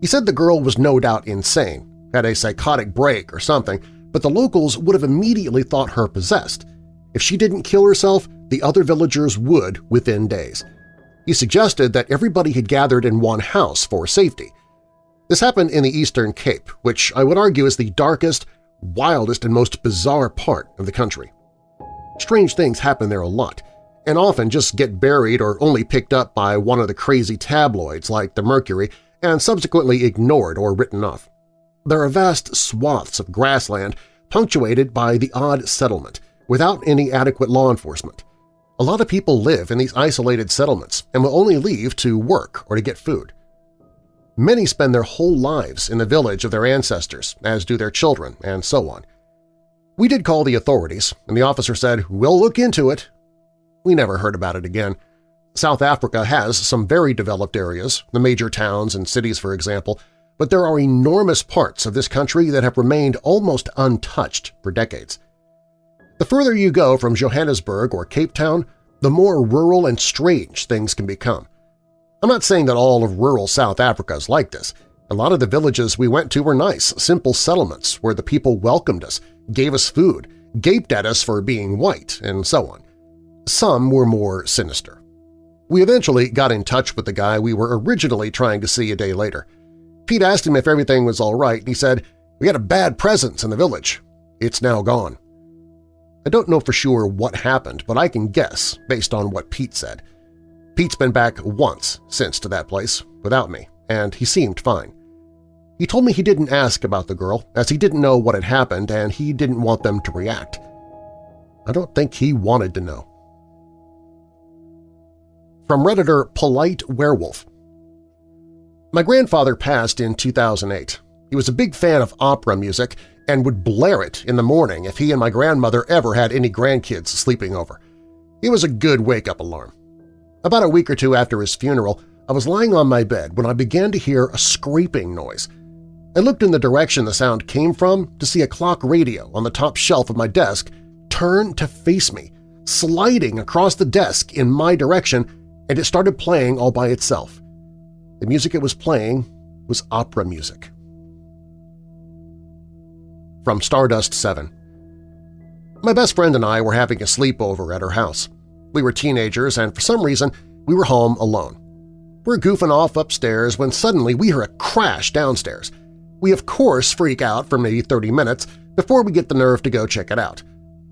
He said the girl was no doubt insane, had a psychotic break or something, but the locals would have immediately thought her possessed. If she didn't kill herself, the other villagers would within days. He suggested that everybody had gathered in one house for safety. This happened in the Eastern Cape, which I would argue is the darkest, wildest, and most bizarre part of the country. Strange things happen there a lot, and often just get buried or only picked up by one of the crazy tabloids like the Mercury and subsequently ignored or written off. There are vast swaths of grassland punctuated by the odd settlement, without any adequate law enforcement. A lot of people live in these isolated settlements and will only leave to work or to get food. Many spend their whole lives in the village of their ancestors, as do their children, and so on. We did call the authorities, and the officer said, we'll look into it, we never heard about it again. South Africa has some very developed areas, the major towns and cities for example, but there are enormous parts of this country that have remained almost untouched for decades. The further you go from Johannesburg or Cape Town, the more rural and strange things can become. I'm not saying that all of rural South Africa is like this. A lot of the villages we went to were nice, simple settlements where the people welcomed us, gave us food, gaped at us for being white, and so on. Some were more sinister. We eventually got in touch with the guy we were originally trying to see a day later. Pete asked him if everything was all right, and he said, we had a bad presence in the village. It's now gone. I don't know for sure what happened, but I can guess based on what Pete said. Pete's been back once since to that place, without me, and he seemed fine. He told me he didn't ask about the girl, as he didn't know what had happened and he didn't want them to react. I don't think he wanted to know. From Redditor Polite Werewolf My grandfather passed in 2008. He was a big fan of opera music and would blare it in the morning if he and my grandmother ever had any grandkids sleeping over. It was a good wake-up alarm. About a week or two after his funeral, I was lying on my bed when I began to hear a scraping noise. I looked in the direction the sound came from to see a clock radio on the top shelf of my desk turn to face me, sliding across the desk in my direction, and it started playing all by itself. The music it was playing was opera music. From Stardust 7 My best friend and I were having a sleepover at her house. We were teenagers and for some reason we were home alone. We're goofing off upstairs when suddenly we hear a crash downstairs. We of course freak out for maybe 30 minutes before we get the nerve to go check it out.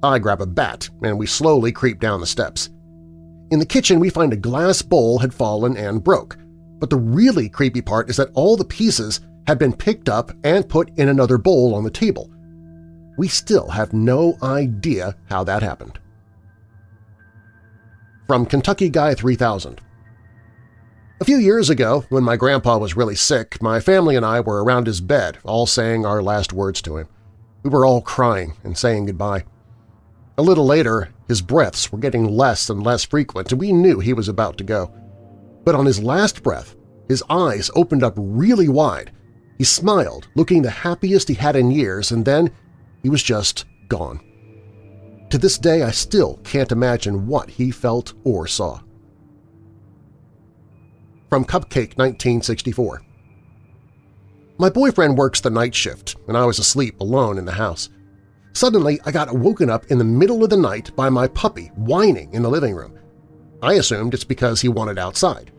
I grab a bat and we slowly creep down the steps. In the kitchen we find a glass bowl had fallen and broke, but the really creepy part is that all the pieces had been picked up and put in another bowl on the table. We still have no idea how that happened. From Kentucky Guy 3000 A few years ago, when my grandpa was really sick, my family and I were around his bed, all saying our last words to him. We were all crying and saying goodbye. A little later, his breaths were getting less and less frequent, and we knew he was about to go. But on his last breath, his eyes opened up really wide. He smiled, looking the happiest he had in years, and then he was just gone. To this day, I still can't imagine what he felt or saw. From Cupcake 1964 My boyfriend works the night shift, and I was asleep alone in the house. Suddenly, I got woken up in the middle of the night by my puppy whining in the living room. I assumed it's because he wanted outside.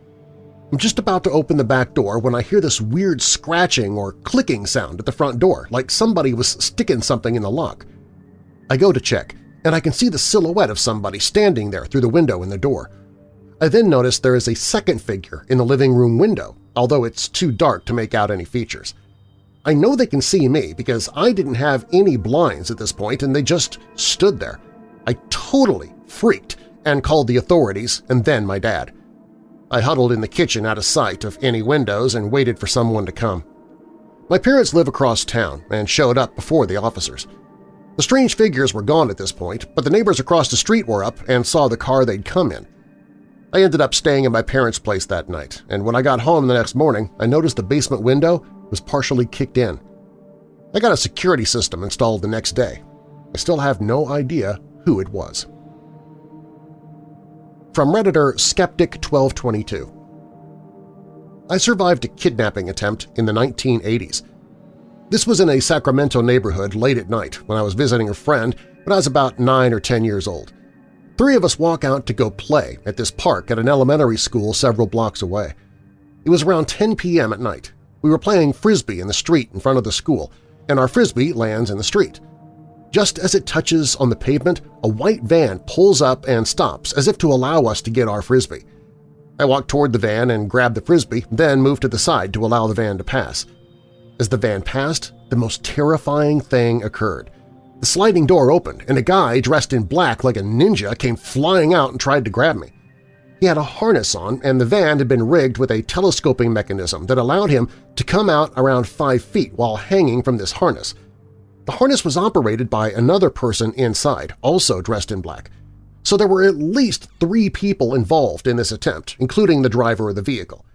I'm just about to open the back door when I hear this weird scratching or clicking sound at the front door, like somebody was sticking something in the lock. I go to check, and I can see the silhouette of somebody standing there through the window in the door. I then notice there is a second figure in the living room window, although it's too dark to make out any features. I know they can see me because I didn't have any blinds at this point and they just stood there. I totally freaked and called the authorities and then my dad. I huddled in the kitchen out of sight of any windows and waited for someone to come. My parents live across town and showed up before the officers. The strange figures were gone at this point, but the neighbors across the street were up and saw the car they'd come in. I ended up staying at my parents' place that night, and when I got home the next morning, I noticed the basement window was partially kicked in. I got a security system installed the next day. I still have no idea who it was. From Redditor Skeptic1222 I survived a kidnapping attempt in the 1980s. This was in a Sacramento neighborhood late at night when I was visiting a friend when I was about 9 or 10 years old. Three of us walk out to go play at this park at an elementary school several blocks away. It was around 10 p.m. at night, we were playing frisbee in the street in front of the school, and our frisbee lands in the street. Just as it touches on the pavement, a white van pulls up and stops as if to allow us to get our frisbee. I walk toward the van and grab the frisbee, then move to the side to allow the van to pass. As the van passed, the most terrifying thing occurred. The sliding door opened, and a guy dressed in black like a ninja came flying out and tried to grab me. He had a harness on, and the van had been rigged with a telescoping mechanism that allowed him to come out around five feet while hanging from this harness. The harness was operated by another person inside, also dressed in black. So there were at least three people involved in this attempt, including the driver of the vehicle.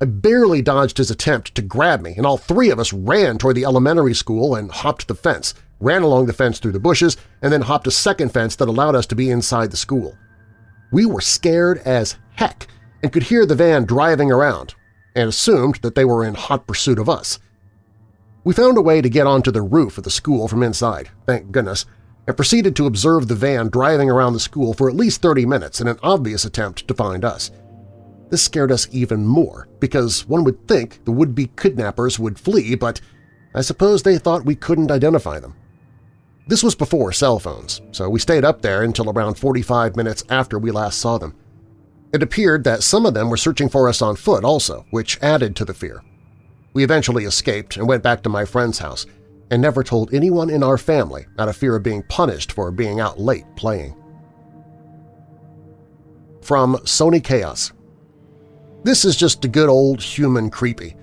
I barely dodged his attempt to grab me, and all three of us ran toward the elementary school and hopped the fence, ran along the fence through the bushes, and then hopped a second fence that allowed us to be inside the school. We were scared as heck and could hear the van driving around and assumed that they were in hot pursuit of us. We found a way to get onto the roof of the school from inside, thank goodness, and proceeded to observe the van driving around the school for at least 30 minutes in an obvious attempt to find us. This scared us even more because one would think the would-be kidnappers would flee, but I suppose they thought we couldn't identify them. This was before cell phones, so we stayed up there until around 45 minutes after we last saw them. It appeared that some of them were searching for us on foot also, which added to the fear. We eventually escaped and went back to my friend's house, and never told anyone in our family out of fear of being punished for being out late playing. From Sony Chaos This is just a good old human creepy.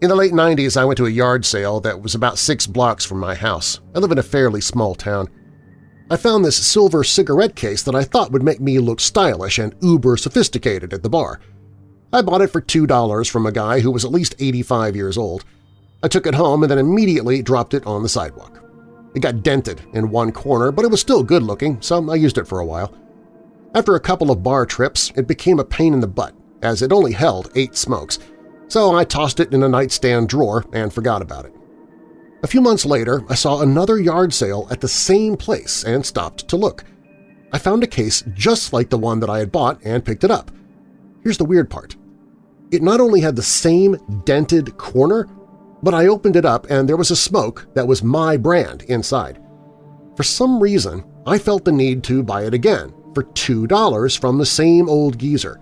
In the late 90s, I went to a yard sale that was about six blocks from my house. I live in a fairly small town. I found this silver cigarette case that I thought would make me look stylish and uber-sophisticated at the bar. I bought it for $2 from a guy who was at least 85 years old. I took it home and then immediately dropped it on the sidewalk. It got dented in one corner, but it was still good-looking, so I used it for a while. After a couple of bar trips, it became a pain in the butt, as it only held eight smokes, so I tossed it in a nightstand drawer and forgot about it. A few months later, I saw another yard sale at the same place and stopped to look. I found a case just like the one that I had bought and picked it up. Here's the weird part. It not only had the same dented corner, but I opened it up and there was a smoke that was my brand inside. For some reason, I felt the need to buy it again for $2 from the same old geezer.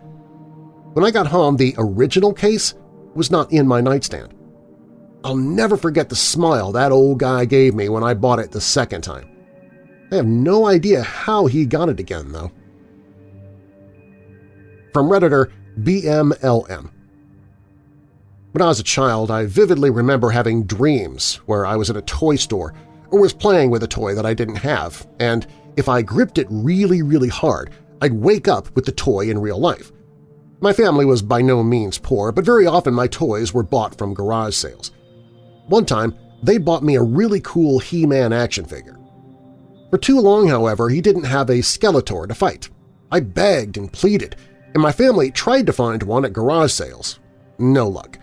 When I got home, the original case was not in my nightstand. I'll never forget the smile that old guy gave me when I bought it the second time. I have no idea how he got it again, though. From Redditor BMLM When I was a child, I vividly remember having dreams where I was at a toy store or was playing with a toy that I didn't have, and if I gripped it really, really hard, I'd wake up with the toy in real life. My family was by no means poor, but very often my toys were bought from garage sales. One time, they bought me a really cool He-Man action figure. For too long, however, he didn't have a Skeletor to fight. I begged and pleaded, and my family tried to find one at garage sales. No luck.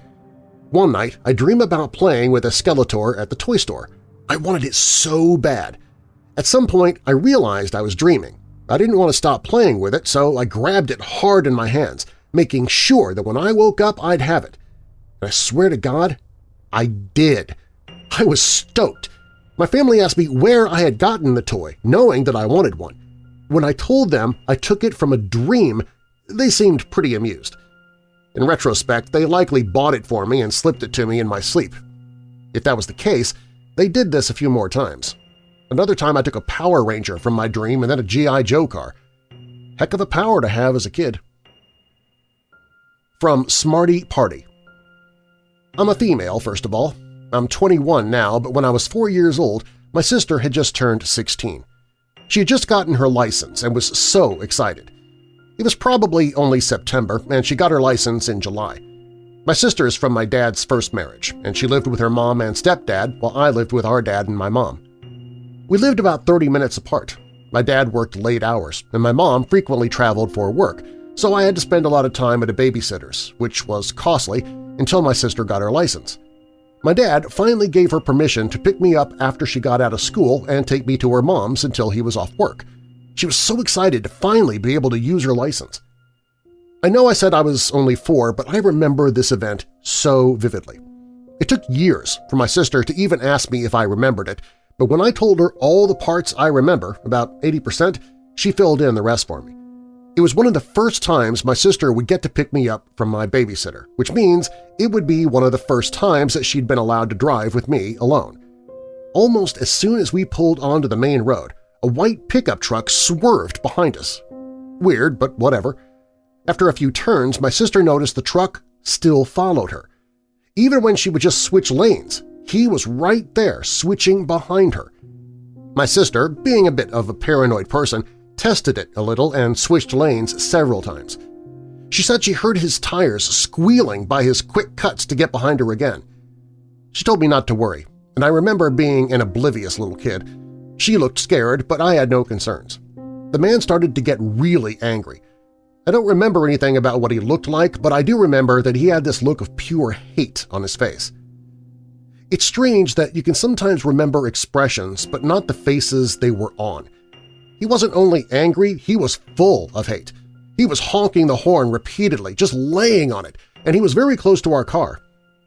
One night, I dream about playing with a Skeletor at the toy store. I wanted it so bad. At some point, I realized I was dreaming. I didn't want to stop playing with it, so I grabbed it hard in my hands making sure that when I woke up I'd have it. And I swear to God, I did. I was stoked. My family asked me where I had gotten the toy, knowing that I wanted one. When I told them I took it from a dream, they seemed pretty amused. In retrospect, they likely bought it for me and slipped it to me in my sleep. If that was the case, they did this a few more times. Another time I took a Power Ranger from my dream and then a G.I. Joe car. Heck of a power to have as a kid. From Smarty Party I'm a female, first of all. I'm 21 now, but when I was four years old, my sister had just turned 16. She had just gotten her license and was so excited. It was probably only September, and she got her license in July. My sister is from my dad's first marriage, and she lived with her mom and stepdad while I lived with our dad and my mom. We lived about 30 minutes apart. My dad worked late hours, and my mom frequently traveled for work, so I had to spend a lot of time at a babysitter's, which was costly until my sister got her license. My dad finally gave her permission to pick me up after she got out of school and take me to her mom's until he was off work. She was so excited to finally be able to use her license. I know I said I was only four, but I remember this event so vividly. It took years for my sister to even ask me if I remembered it, but when I told her all the parts I remember, about 80%, she filled in the rest for me. It was one of the first times my sister would get to pick me up from my babysitter, which means it would be one of the first times that she'd been allowed to drive with me alone. Almost as soon as we pulled onto the main road, a white pickup truck swerved behind us. Weird, but whatever. After a few turns, my sister noticed the truck still followed her. Even when she would just switch lanes, he was right there switching behind her. My sister, being a bit of a paranoid person, tested it a little and switched lanes several times. She said she heard his tires squealing by his quick cuts to get behind her again. She told me not to worry, and I remember being an oblivious little kid. She looked scared, but I had no concerns. The man started to get really angry. I don't remember anything about what he looked like, but I do remember that he had this look of pure hate on his face. It's strange that you can sometimes remember expressions but not the faces they were on. He wasn't only angry, he was full of hate. He was honking the horn repeatedly, just laying on it, and he was very close to our car.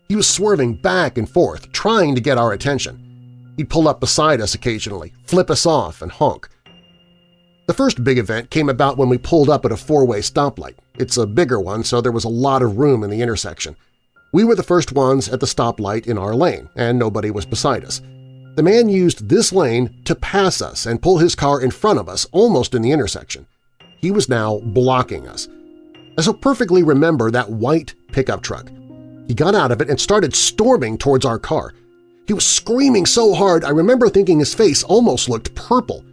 He was swerving back and forth, trying to get our attention. He'd pull up beside us occasionally, flip us off, and honk. The first big event came about when we pulled up at a four-way stoplight. It's a bigger one, so there was a lot of room in the intersection. We were the first ones at the stoplight in our lane, and nobody was beside us. The man used this lane to pass us and pull his car in front of us almost in the intersection. He was now blocking us. I so perfectly remember that white pickup truck. He got out of it and started storming towards our car. He was screaming so hard I remember thinking his face almost looked purple.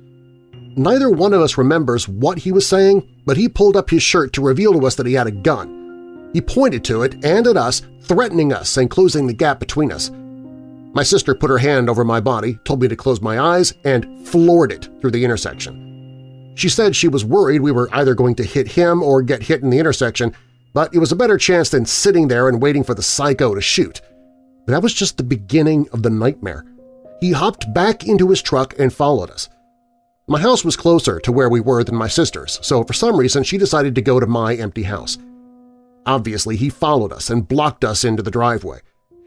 Neither one of us remembers what he was saying, but he pulled up his shirt to reveal to us that he had a gun. He pointed to it and at us, threatening us and closing the gap between us. My sister put her hand over my body, told me to close my eyes, and floored it through the intersection. She said she was worried we were either going to hit him or get hit in the intersection, but it was a better chance than sitting there and waiting for the psycho to shoot. That was just the beginning of the nightmare. He hopped back into his truck and followed us. My house was closer to where we were than my sister's, so for some reason she decided to go to my empty house. Obviously, he followed us and blocked us into the driveway.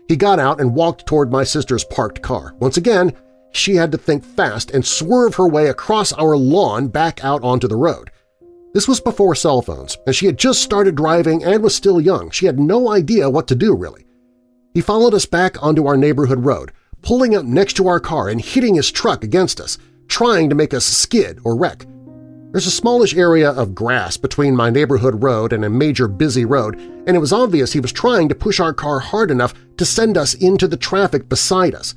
He got out and walked toward my sister's parked car. Once again, she had to think fast and swerve her way across our lawn back out onto the road. This was before cell phones, and she had just started driving and was still young. She had no idea what to do, really. He followed us back onto our neighborhood road, pulling up next to our car and hitting his truck against us trying to make us skid or wreck. There's a smallish area of grass between my neighborhood road and a major busy road, and it was obvious he was trying to push our car hard enough to send us into the traffic beside us.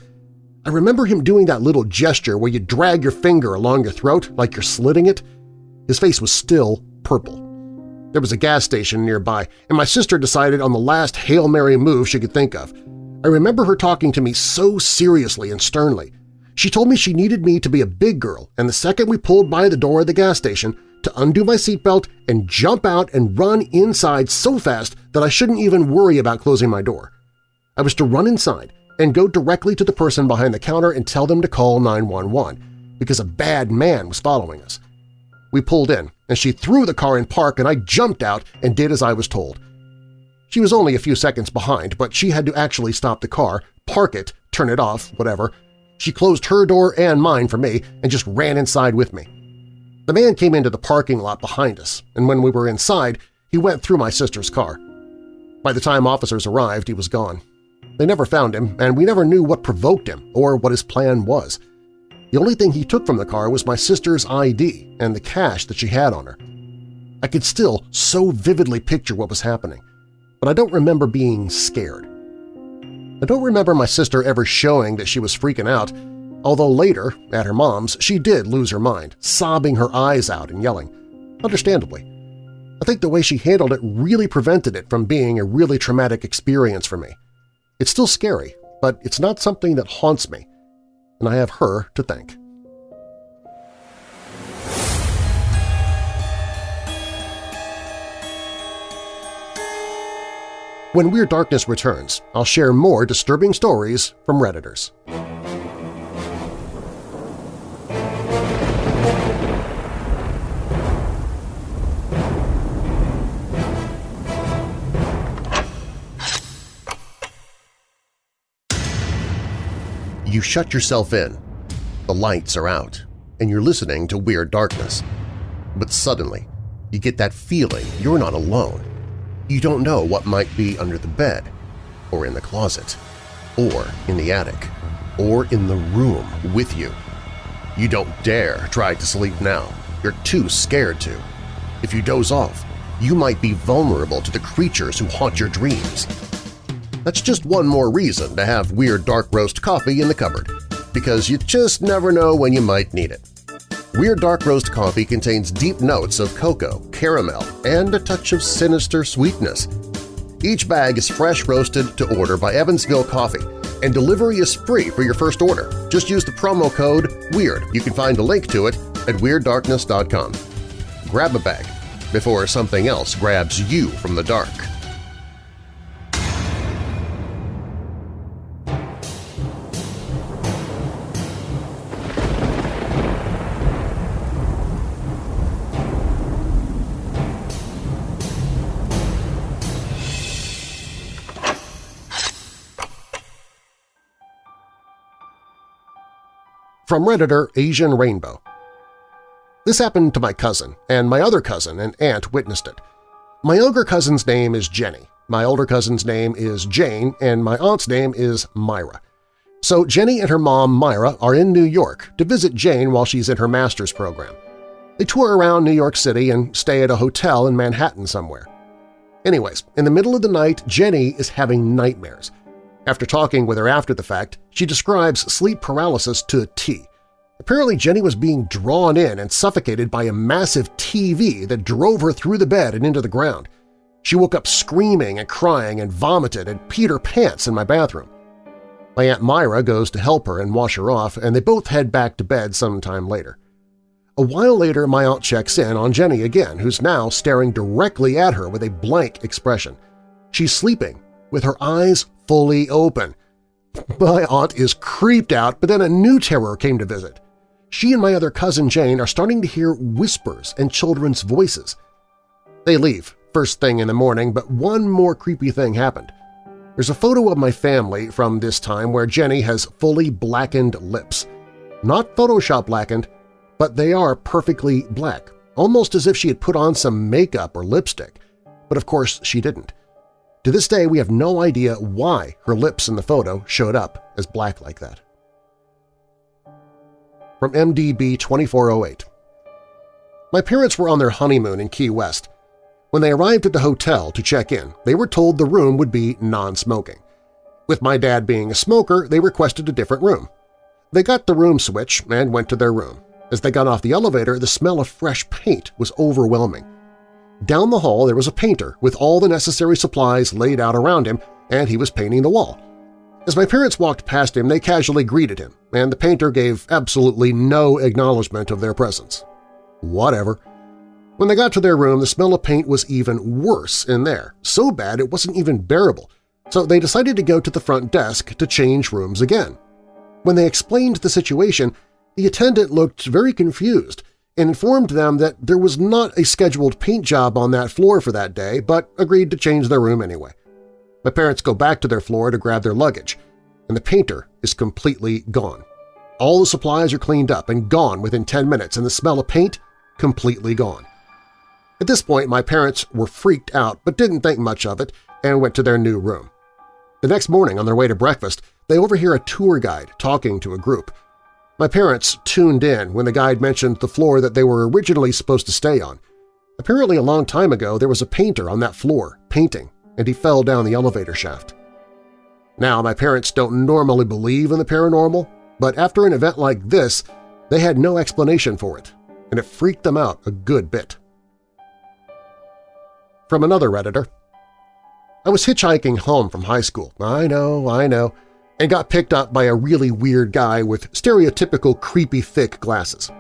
I remember him doing that little gesture where you drag your finger along your throat like you're slitting it. His face was still purple. There was a gas station nearby, and my sister decided on the last Hail Mary move she could think of. I remember her talking to me so seriously and sternly. She told me she needed me to be a big girl, and the second we pulled by the door of the gas station, to undo my seatbelt and jump out and run inside so fast that I shouldn't even worry about closing my door. I was to run inside and go directly to the person behind the counter and tell them to call 911 because a bad man was following us. We pulled in, and she threw the car in park and I jumped out and did as I was told. She was only a few seconds behind, but she had to actually stop the car, park it, turn it off, whatever, she closed her door and mine for me and just ran inside with me. The man came into the parking lot behind us, and when we were inside, he went through my sister's car. By the time officers arrived, he was gone. They never found him, and we never knew what provoked him or what his plan was. The only thing he took from the car was my sister's ID and the cash that she had on her. I could still so vividly picture what was happening, but I don't remember being scared. I don't remember my sister ever showing that she was freaking out, although later, at her mom's, she did lose her mind, sobbing her eyes out and yelling. Understandably. I think the way she handled it really prevented it from being a really traumatic experience for me. It's still scary, but it's not something that haunts me, and I have her to thank. When Weird Darkness returns, I'll share more disturbing stories from Redditors. You shut yourself in, the lights are out, and you're listening to Weird Darkness. But suddenly, you get that feeling you're not alone you don't know what might be under the bed, or in the closet, or in the attic, or in the room with you. You don't dare try to sleep now. You're too scared to. If you doze off, you might be vulnerable to the creatures who haunt your dreams. That's just one more reason to have Weird Dark Roast coffee in the cupboard, because you just never know when you might need it. Weird Dark Roast coffee contains deep notes of cocoa, caramel, and a touch of sinister sweetness. Each bag is fresh roasted to order by Evansville Coffee, and delivery is free for your first order. Just use the promo code WEIRD. You can find a link to it at WeirdDarkness.com. Grab a bag before something else grabs you from the dark. From Redditor Asian Rainbow This happened to my cousin, and my other cousin and aunt witnessed it. My younger cousin's name is Jenny, my older cousin's name is Jane, and my aunt's name is Myra. So Jenny and her mom, Myra, are in New York to visit Jane while she's in her master's program. They tour around New York City and stay at a hotel in Manhattan somewhere. Anyways, in the middle of the night, Jenny is having nightmares. After talking with her after the fact, she describes sleep paralysis to a T. Apparently Jenny was being drawn in and suffocated by a massive TV that drove her through the bed and into the ground. She woke up screaming and crying and vomited and peed her pants in my bathroom. My Aunt Myra goes to help her and wash her off, and they both head back to bed sometime later. A while later, my aunt checks in on Jenny again, who's now staring directly at her with a blank expression. She's sleeping, with her eyes fully open. My aunt is creeped out, but then a new terror came to visit. She and my other cousin Jane are starting to hear whispers and children's voices. They leave, first thing in the morning, but one more creepy thing happened. There's a photo of my family from this time where Jenny has fully blackened lips. Not Photoshop blackened, but they are perfectly black, almost as if she had put on some makeup or lipstick. But of course she didn't. To this day, we have no idea why her lips in the photo showed up as black like that. From MDB 2408 My parents were on their honeymoon in Key West. When they arrived at the hotel to check in, they were told the room would be non-smoking. With my dad being a smoker, they requested a different room. They got the room switch and went to their room. As they got off the elevator, the smell of fresh paint was overwhelming. Down the hall there was a painter with all the necessary supplies laid out around him, and he was painting the wall. As my parents walked past him, they casually greeted him, and the painter gave absolutely no acknowledgement of their presence. Whatever. When they got to their room, the smell of paint was even worse in there, so bad it wasn't even bearable, so they decided to go to the front desk to change rooms again. When they explained the situation, the attendant looked very confused and informed them that there was not a scheduled paint job on that floor for that day, but agreed to change their room anyway. My parents go back to their floor to grab their luggage, and the painter is completely gone. All the supplies are cleaned up and gone within 10 minutes, and the smell of paint completely gone. At this point, my parents were freaked out but didn't think much of it and went to their new room. The next morning, on their way to breakfast, they overhear a tour guide talking to a group. My parents tuned in when the guide mentioned the floor that they were originally supposed to stay on. Apparently a long time ago there was a painter on that floor, painting, and he fell down the elevator shaft. Now, my parents don't normally believe in the paranormal, but after an event like this, they had no explanation for it, and it freaked them out a good bit. From another Redditor, I was hitchhiking home from high school. I know, I know and got picked up by a really weird guy with stereotypical creepy thick glasses.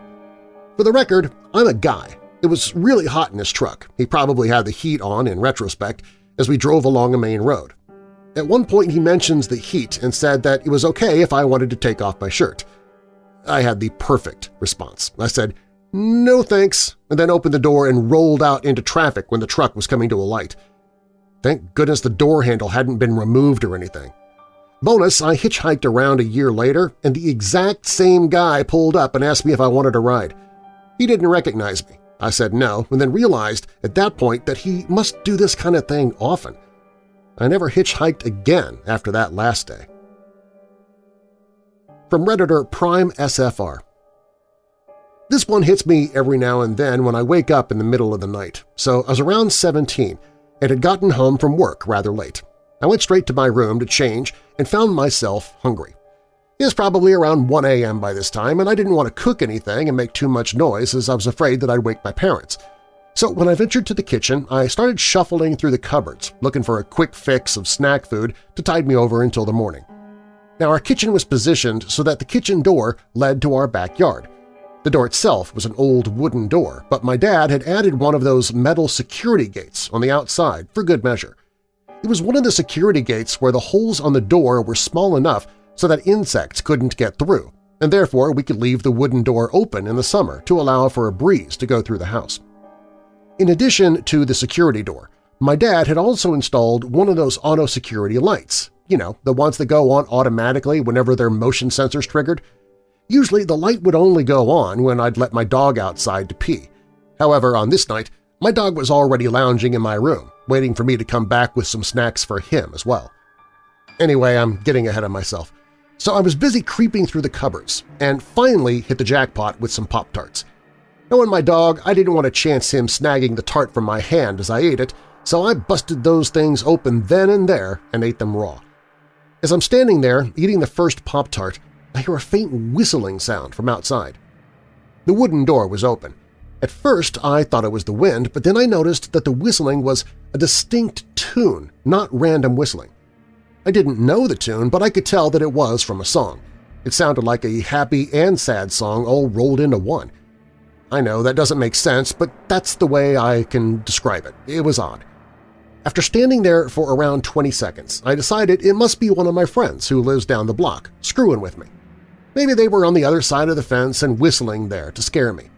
For the record, I'm a guy. It was really hot in his truck. He probably had the heat on in retrospect as we drove along a main road. At one point he mentions the heat and said that it was okay if I wanted to take off my shirt. I had the perfect response. I said, no thanks, and then opened the door and rolled out into traffic when the truck was coming to a light. Thank goodness the door handle hadn't been removed or anything. Bonus, I hitchhiked around a year later, and the exact same guy pulled up and asked me if I wanted a ride. He didn't recognize me. I said no, and then realized at that point that he must do this kind of thing often. I never hitchhiked again after that last day. From Redditor Prime SFR This one hits me every now and then when I wake up in the middle of the night, so I was around 17 and had gotten home from work rather late. I went straight to my room to change and found myself hungry. It was probably around 1 a.m. by this time, and I didn't want to cook anything and make too much noise as I was afraid that I'd wake my parents. So when I ventured to the kitchen, I started shuffling through the cupboards, looking for a quick fix of snack food to tide me over until the morning. Now our kitchen was positioned so that the kitchen door led to our backyard. The door itself was an old wooden door, but my dad had added one of those metal security gates on the outside for good measure. It was one of the security gates where the holes on the door were small enough so that insects couldn't get through, and therefore we could leave the wooden door open in the summer to allow for a breeze to go through the house. In addition to the security door, my dad had also installed one of those auto security lights, you know, the ones that go on automatically whenever their motion sensor's triggered. Usually the light would only go on when I'd let my dog outside to pee. However, on this night, my dog was already lounging in my room, waiting for me to come back with some snacks for him as well. Anyway, I'm getting ahead of myself. So I was busy creeping through the cupboards and finally hit the jackpot with some Pop-Tarts. Knowing my dog, I didn't want to chance him snagging the tart from my hand as I ate it, so I busted those things open then and there and ate them raw. As I'm standing there eating the first Pop-Tart, I hear a faint whistling sound from outside. The wooden door was open. At first I thought it was the wind, but then I noticed that the whistling was a distinct tune, not random whistling. I didn't know the tune, but I could tell that it was from a song. It sounded like a happy and sad song all rolled into one. I know that doesn't make sense, but that's the way I can describe it. It was odd. After standing there for around 20 seconds, I decided it must be one of my friends who lives down the block, screwing with me. Maybe they were on the other side of the fence and whistling there to scare me.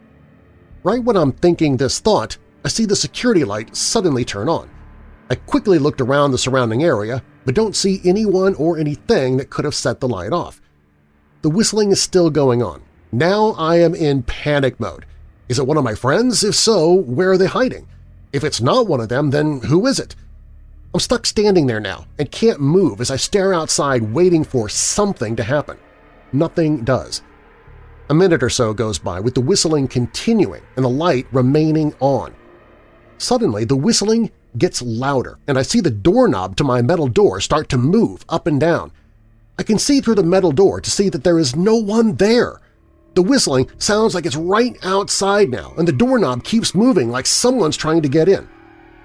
Right when I'm thinking this thought, I see the security light suddenly turn on. I quickly looked around the surrounding area, but don't see anyone or anything that could have set the light off. The whistling is still going on. Now I am in panic mode. Is it one of my friends? If so, where are they hiding? If it's not one of them, then who is it? I'm stuck standing there now and can't move as I stare outside waiting for something to happen. Nothing does. A minute or so goes by with the whistling continuing and the light remaining on. Suddenly, the whistling gets louder, and I see the doorknob to my metal door start to move up and down. I can see through the metal door to see that there is no one there. The whistling sounds like it's right outside now, and the doorknob keeps moving like someone's trying to get in.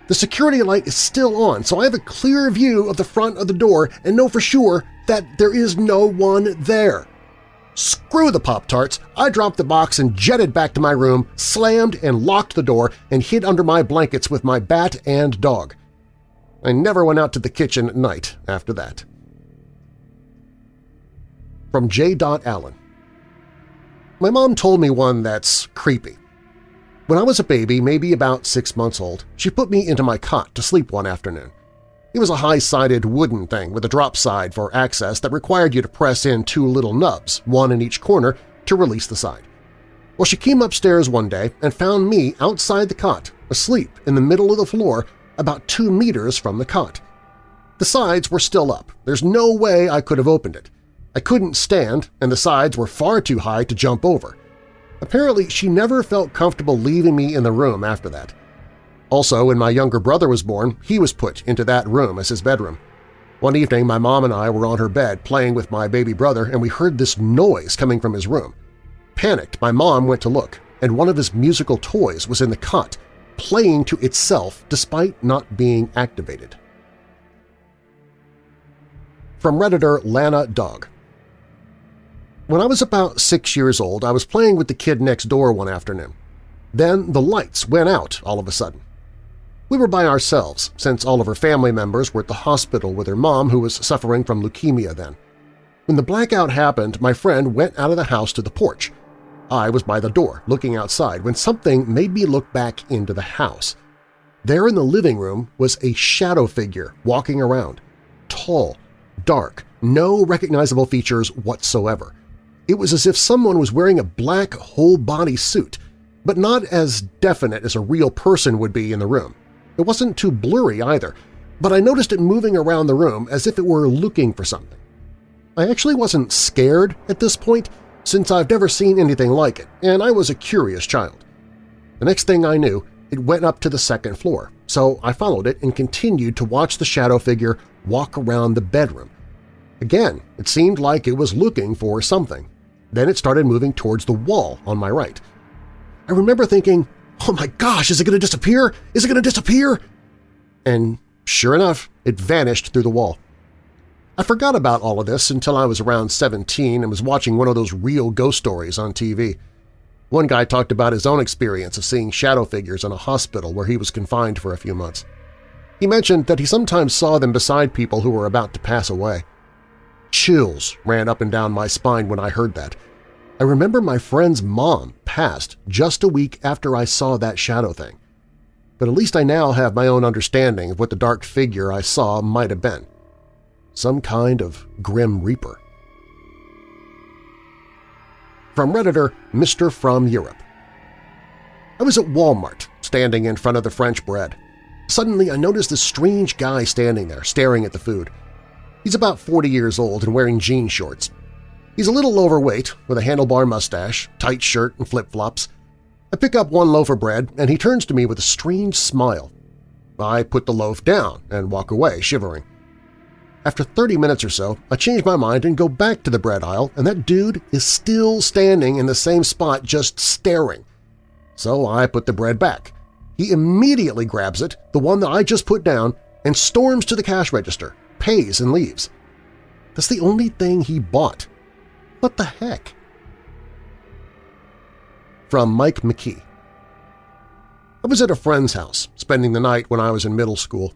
The security light is still on, so I have a clear view of the front of the door and know for sure that there is no one there. Screw the Pop-Tarts! I dropped the box and jetted back to my room, slammed and locked the door, and hid under my blankets with my bat and dog. I never went out to the kitchen at night after that. From J. Allen my mom told me one that's creepy. When I was a baby, maybe about six months old, she put me into my cot to sleep one afternoon. It was a high-sided wooden thing with a drop side for access that required you to press in two little nubs, one in each corner, to release the side. Well, she came upstairs one day and found me outside the cot, asleep in the middle of the floor about two meters from the cot. The sides were still up. There's no way I could have opened it. I couldn't stand, and the sides were far too high to jump over. Apparently, she never felt comfortable leaving me in the room after that. Also, when my younger brother was born, he was put into that room as his bedroom. One evening, my mom and I were on her bed playing with my baby brother and we heard this noise coming from his room. Panicked, my mom went to look, and one of his musical toys was in the cot, playing to itself despite not being activated. From Redditor Lana Dog when I was about six years old, I was playing with the kid next door one afternoon. Then the lights went out all of a sudden. We were by ourselves, since all of her family members were at the hospital with her mom who was suffering from leukemia then. When the blackout happened, my friend went out of the house to the porch. I was by the door, looking outside, when something made me look back into the house. There in the living room was a shadow figure walking around. Tall, dark, no recognizable features whatsoever. It was as if someone was wearing a black whole-body suit, but not as definite as a real person would be in the room. It wasn't too blurry either, but I noticed it moving around the room as if it were looking for something. I actually wasn't scared at this point, since I've never seen anything like it, and I was a curious child. The next thing I knew, it went up to the second floor, so I followed it and continued to watch the shadow figure walk around the bedroom. Again, it seemed like it was looking for something. Then it started moving towards the wall on my right. I remember thinking, oh my gosh, is it going to disappear? Is it going to disappear? And sure enough, it vanished through the wall. I forgot about all of this until I was around 17 and was watching one of those real ghost stories on TV. One guy talked about his own experience of seeing shadow figures in a hospital where he was confined for a few months. He mentioned that he sometimes saw them beside people who were about to pass away. Chills ran up and down my spine when I heard that. I remember my friend's mom passed just a week after I saw that shadow thing. But at least I now have my own understanding of what the dark figure I saw might have been. Some kind of grim reaper. From Redditor Mr. From Europe I was at Walmart, standing in front of the French bread. Suddenly I noticed this strange guy standing there, staring at the food. He's about 40 years old and wearing jean shorts. He's a little overweight, with a handlebar mustache, tight shirt, and flip-flops. I pick up one loaf of bread, and he turns to me with a strange smile. I put the loaf down and walk away, shivering. After 30 minutes or so, I change my mind and go back to the bread aisle, and that dude is still standing in the same spot just staring. So I put the bread back. He immediately grabs it, the one that I just put down, and storms to the cash register, pays, and leaves. That's the only thing he bought. What the heck? From Mike McKee I was at a friend's house, spending the night when I was in middle school.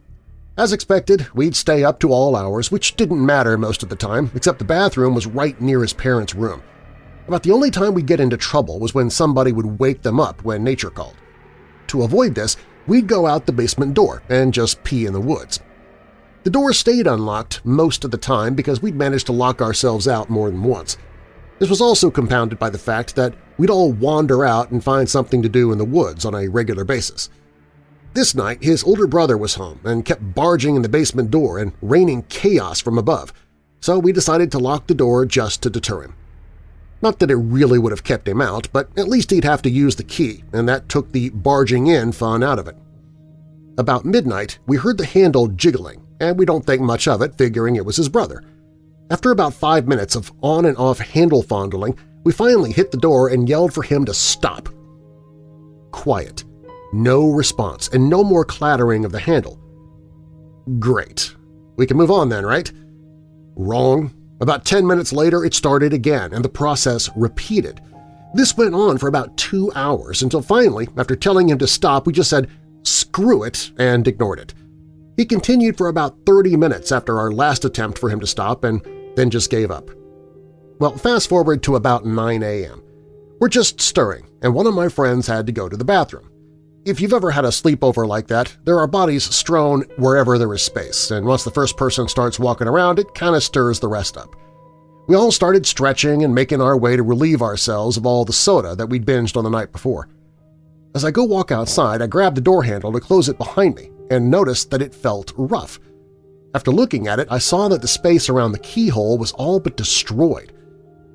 As expected, we'd stay up to all hours, which didn't matter most of the time, except the bathroom was right near his parents' room. About the only time we'd get into trouble was when somebody would wake them up when nature called. To avoid this, we'd go out the basement door and just pee in the woods. The door stayed unlocked most of the time because we'd managed to lock ourselves out more than once. This was also compounded by the fact that we'd all wander out and find something to do in the woods on a regular basis. This night, his older brother was home and kept barging in the basement door and raining chaos from above, so we decided to lock the door just to deter him. Not that it really would have kept him out, but at least he'd have to use the key, and that took the barging in fun out of it. About midnight, we heard the handle jiggling, and we don't think much of it, figuring it was his brother. After about five minutes of on and off handle fondling, we finally hit the door and yelled for him to stop. Quiet. No response, and no more clattering of the handle. Great. We can move on then, right? Wrong. About 10 minutes later, it started again, and the process repeated. This went on for about two hours until finally, after telling him to stop, we just said, screw it, and ignored it. He continued for about 30 minutes after our last attempt for him to stop and then just gave up. Well, fast forward to about 9 a.m. We're just stirring, and one of my friends had to go to the bathroom. If you've ever had a sleepover like that, there are bodies strewn wherever there is space, and once the first person starts walking around, it kind of stirs the rest up. We all started stretching and making our way to relieve ourselves of all the soda that we'd binged on the night before. As I go walk outside, I grab the door handle to close it behind me and notice that it felt rough. After looking at it, I saw that the space around the keyhole was all but destroyed.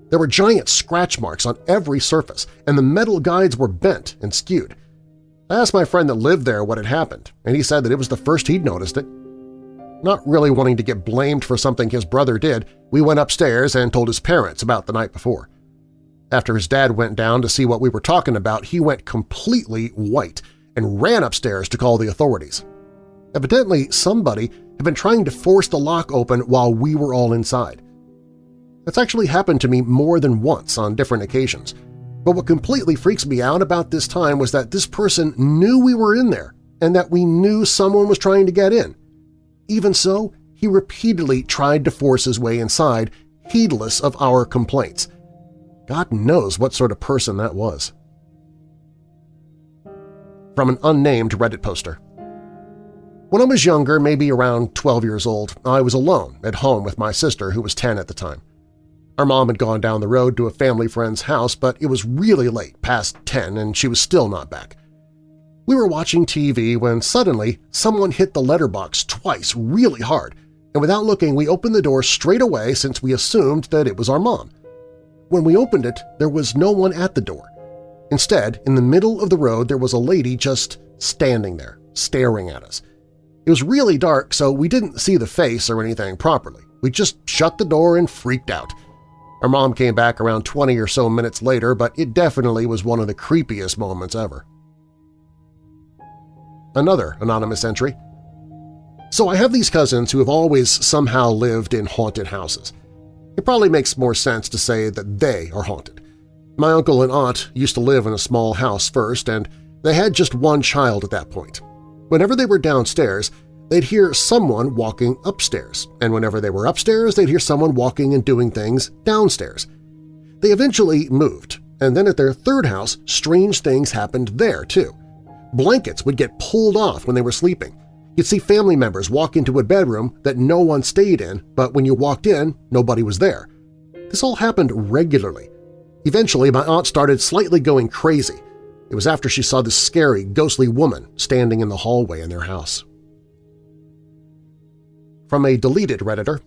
There were giant scratch marks on every surface, and the metal guides were bent and skewed. I asked my friend that lived there what had happened, and he said that it was the first he'd noticed it. Not really wanting to get blamed for something his brother did, we went upstairs and told his parents about the night before. After his dad went down to see what we were talking about, he went completely white and ran upstairs to call the authorities. Evidently, somebody had been trying to force the lock open while we were all inside. That's actually happened to me more than once on different occasions – but what completely freaks me out about this time was that this person knew we were in there and that we knew someone was trying to get in. Even so, he repeatedly tried to force his way inside, heedless of our complaints. God knows what sort of person that was. From an unnamed Reddit poster. When I was younger, maybe around 12 years old, I was alone at home with my sister who was 10 at the time. Our mom had gone down the road to a family friend's house, but it was really late, past 10, and she was still not back. We were watching TV when suddenly someone hit the letterbox twice really hard, and without looking we opened the door straight away since we assumed that it was our mom. When we opened it, there was no one at the door. Instead, in the middle of the road there was a lady just standing there, staring at us. It was really dark, so we didn't see the face or anything properly. We just shut the door and freaked out. Our mom came back around 20 or so minutes later, but it definitely was one of the creepiest moments ever. Another anonymous entry. So I have these cousins who have always somehow lived in haunted houses. It probably makes more sense to say that they are haunted. My uncle and aunt used to live in a small house first, and they had just one child at that point. Whenever they were downstairs, they'd hear someone walking upstairs, and whenever they were upstairs, they'd hear someone walking and doing things downstairs. They eventually moved, and then at their third house, strange things happened there, too. Blankets would get pulled off when they were sleeping. You'd see family members walk into a bedroom that no one stayed in, but when you walked in, nobody was there. This all happened regularly. Eventually, my aunt started slightly going crazy. It was after she saw this scary, ghostly woman standing in the hallway in their house from a deleted Redditor.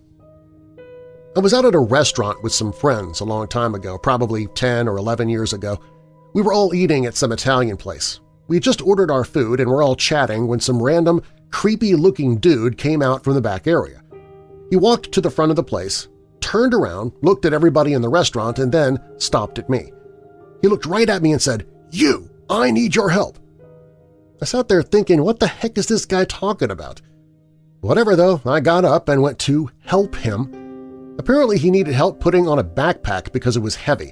I was out at a restaurant with some friends a long time ago, probably 10 or 11 years ago. We were all eating at some Italian place. We had just ordered our food and were all chatting when some random, creepy-looking dude came out from the back area. He walked to the front of the place, turned around, looked at everybody in the restaurant, and then stopped at me. He looked right at me and said, You! I need your help! I sat there thinking, what the heck is this guy talking about? Whatever, though, I got up and went to help him. Apparently he needed help putting on a backpack because it was heavy.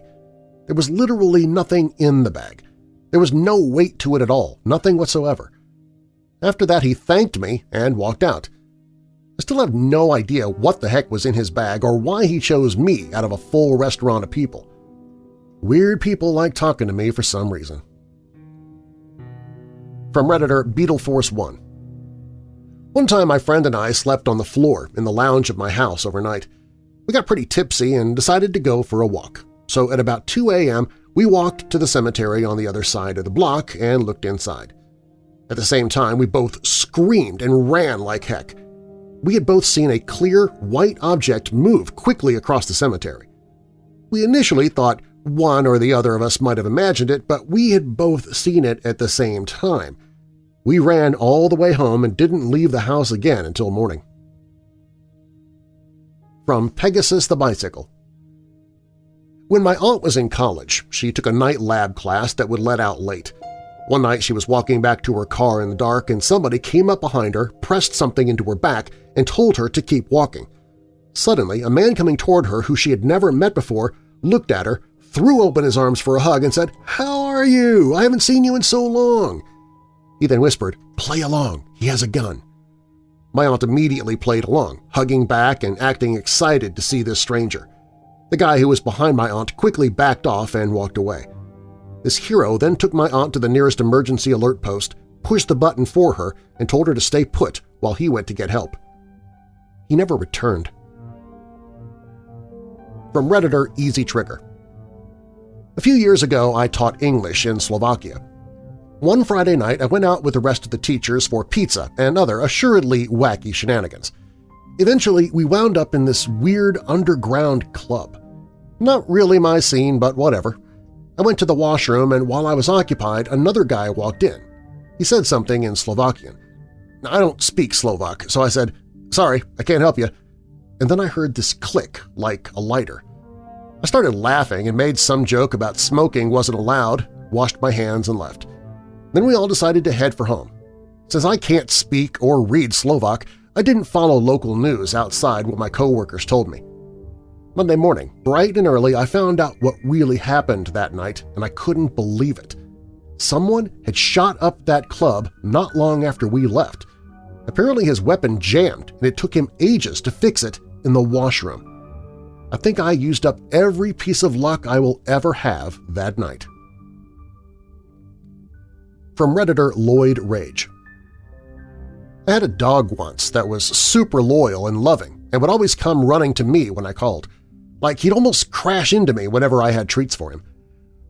There was literally nothing in the bag. There was no weight to it at all, nothing whatsoever. After that he thanked me and walked out. I still have no idea what the heck was in his bag or why he chose me out of a full restaurant of people. Weird people like talking to me for some reason. From Redditor BeetleForce1 One time my friend and I slept on the floor in the lounge of my house overnight. We got pretty tipsy and decided to go for a walk, so at about 2 a.m. we walked to the cemetery on the other side of the block and looked inside. At the same time, we both screamed and ran like heck. We had both seen a clear, white object move quickly across the cemetery. We initially thought one or the other of us might have imagined it, but we had both seen it at the same time. We ran all the way home and didn't leave the house again until morning. From Pegasus the Bicycle When my aunt was in college, she took a night lab class that would let out late. One night she was walking back to her car in the dark and somebody came up behind her, pressed something into her back, and told her to keep walking. Suddenly, a man coming toward her who she had never met before looked at her, threw open his arms for a hug, and said, "'How are you? I haven't seen you in so long!' He then whispered, "'Play along. He has a gun.' My aunt immediately played along, hugging back and acting excited to see this stranger. The guy who was behind my aunt quickly backed off and walked away. This hero then took my aunt to the nearest emergency alert post, pushed the button for her, and told her to stay put while he went to get help. He never returned. From Redditor Easy Trigger A few years ago I taught English in Slovakia. One Friday night I went out with the rest of the teachers for pizza and other assuredly wacky shenanigans. Eventually we wound up in this weird underground club. Not really my scene, but whatever. I went to the washroom, and while I was occupied, another guy walked in. He said something in Slovakian. I don't speak Slovak, so I said, sorry, I can't help you. And then I heard this click like a lighter. I started laughing and made some joke about smoking wasn't allowed, washed my hands and left. Then we all decided to head for home. Since I can't speak or read Slovak, I didn't follow local news outside what my coworkers told me. Monday morning, bright and early, I found out what really happened that night, and I couldn't believe it. Someone had shot up that club not long after we left. Apparently his weapon jammed, and it took him ages to fix it in the washroom. I think I used up every piece of luck I will ever have that night. From Redditor Lloyd Rage I had a dog once that was super loyal and loving and would always come running to me when I called like he'd almost crash into me whenever I had treats for him.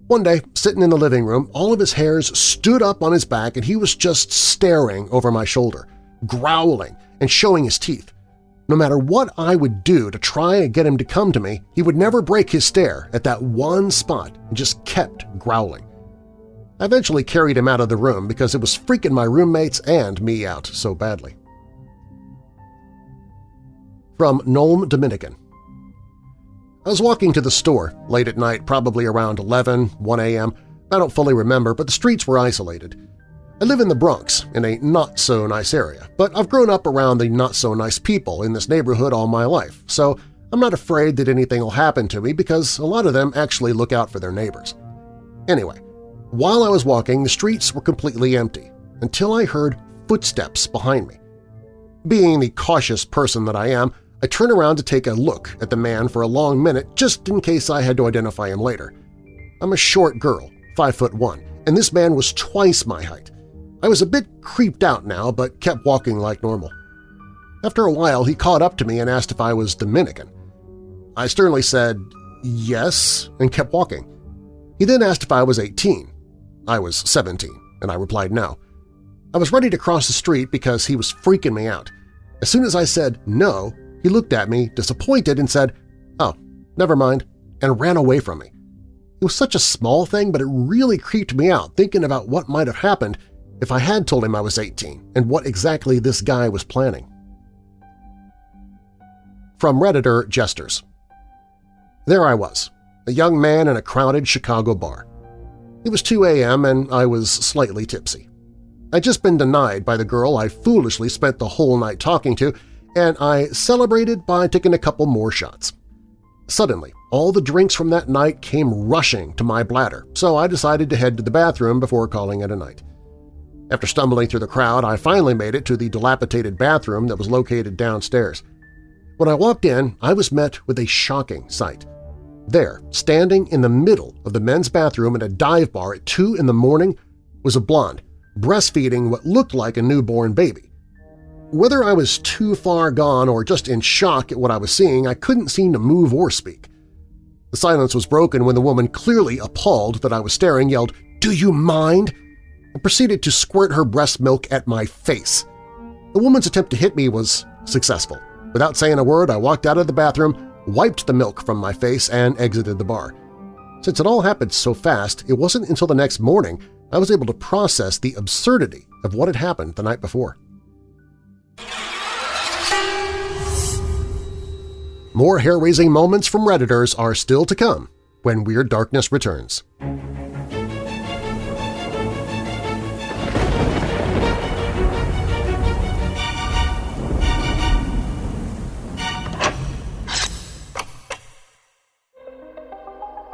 One day, sitting in the living room, all of his hairs stood up on his back and he was just staring over my shoulder, growling and showing his teeth. No matter what I would do to try and get him to come to me, he would never break his stare at that one spot and just kept growling. I eventually carried him out of the room because it was freaking my roommates and me out so badly. From Nome Dominican I was walking to the store late at night, probably around 11, 1 a.m. I don't fully remember, but the streets were isolated. I live in the Bronx, in a not-so-nice area, but I've grown up around the not-so-nice people in this neighborhood all my life, so I'm not afraid that anything will happen to me because a lot of them actually look out for their neighbors. Anyway, while I was walking, the streets were completely empty until I heard footsteps behind me. Being the cautious person that I am, I turn around to take a look at the man for a long minute just in case I had to identify him later. I'm a short girl, 5 foot 1, and this man was twice my height. I was a bit creeped out now but kept walking like normal. After a while, he caught up to me and asked if I was Dominican. I sternly said, yes, and kept walking. He then asked if I was 18. I was 17, and I replied no. I was ready to cross the street because he was freaking me out. As soon as I said no, he looked at me, disappointed, and said, oh, never mind, and ran away from me. It was such a small thing, but it really creeped me out thinking about what might have happened if I had told him I was 18 and what exactly this guy was planning. From Redditor Jesters There I was, a young man in a crowded Chicago bar. It was 2 a.m. and I was slightly tipsy. I'd just been denied by the girl I foolishly spent the whole night talking to, and I celebrated by taking a couple more shots. Suddenly, all the drinks from that night came rushing to my bladder, so I decided to head to the bathroom before calling it a night. After stumbling through the crowd, I finally made it to the dilapidated bathroom that was located downstairs. When I walked in, I was met with a shocking sight. There, standing in the middle of the men's bathroom in a dive bar at 2 in the morning, was a blonde, breastfeeding what looked like a newborn baby. Whether I was too far gone or just in shock at what I was seeing, I couldn't seem to move or speak. The silence was broken when the woman, clearly appalled that I was staring, yelled, "'Do you mind?' And proceeded to squirt her breast milk at my face. The woman's attempt to hit me was successful. Without saying a word, I walked out of the bathroom, wiped the milk from my face, and exited the bar. Since it all happened so fast, it wasn't until the next morning I was able to process the absurdity of what had happened the night before. More hair-raising moments from Redditors are still to come when Weird Darkness returns.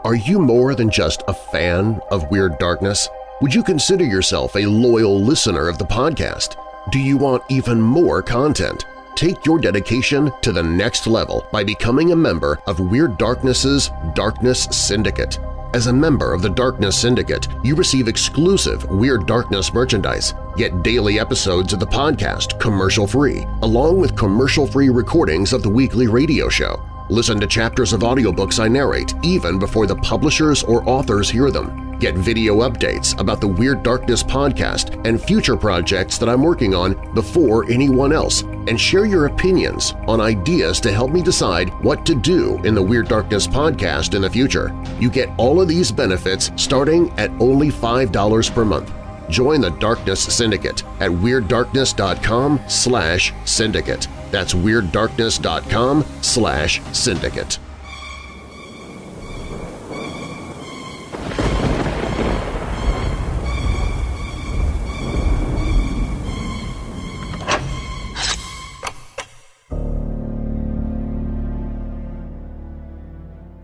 Are you more than just a fan of Weird Darkness? Would you consider yourself a loyal listener of the podcast? Do you want even more content? Take your dedication to the next level by becoming a member of Weird Darkness's Darkness Syndicate. As a member of the Darkness Syndicate, you receive exclusive Weird Darkness merchandise, get daily episodes of the podcast commercial-free, along with commercial-free recordings of the weekly radio show. Listen to chapters of audiobooks I narrate even before the publishers or authors hear them. Get video updates about the Weird Darkness podcast and future projects that I'm working on before anyone else, and share your opinions on ideas to help me decide what to do in the Weird Darkness podcast in the future. You get all of these benefits starting at only $5 per month. Join the Darkness Syndicate at WeirdDarkness.com slash syndicate. That's WeirdDarkness.com slash syndicate.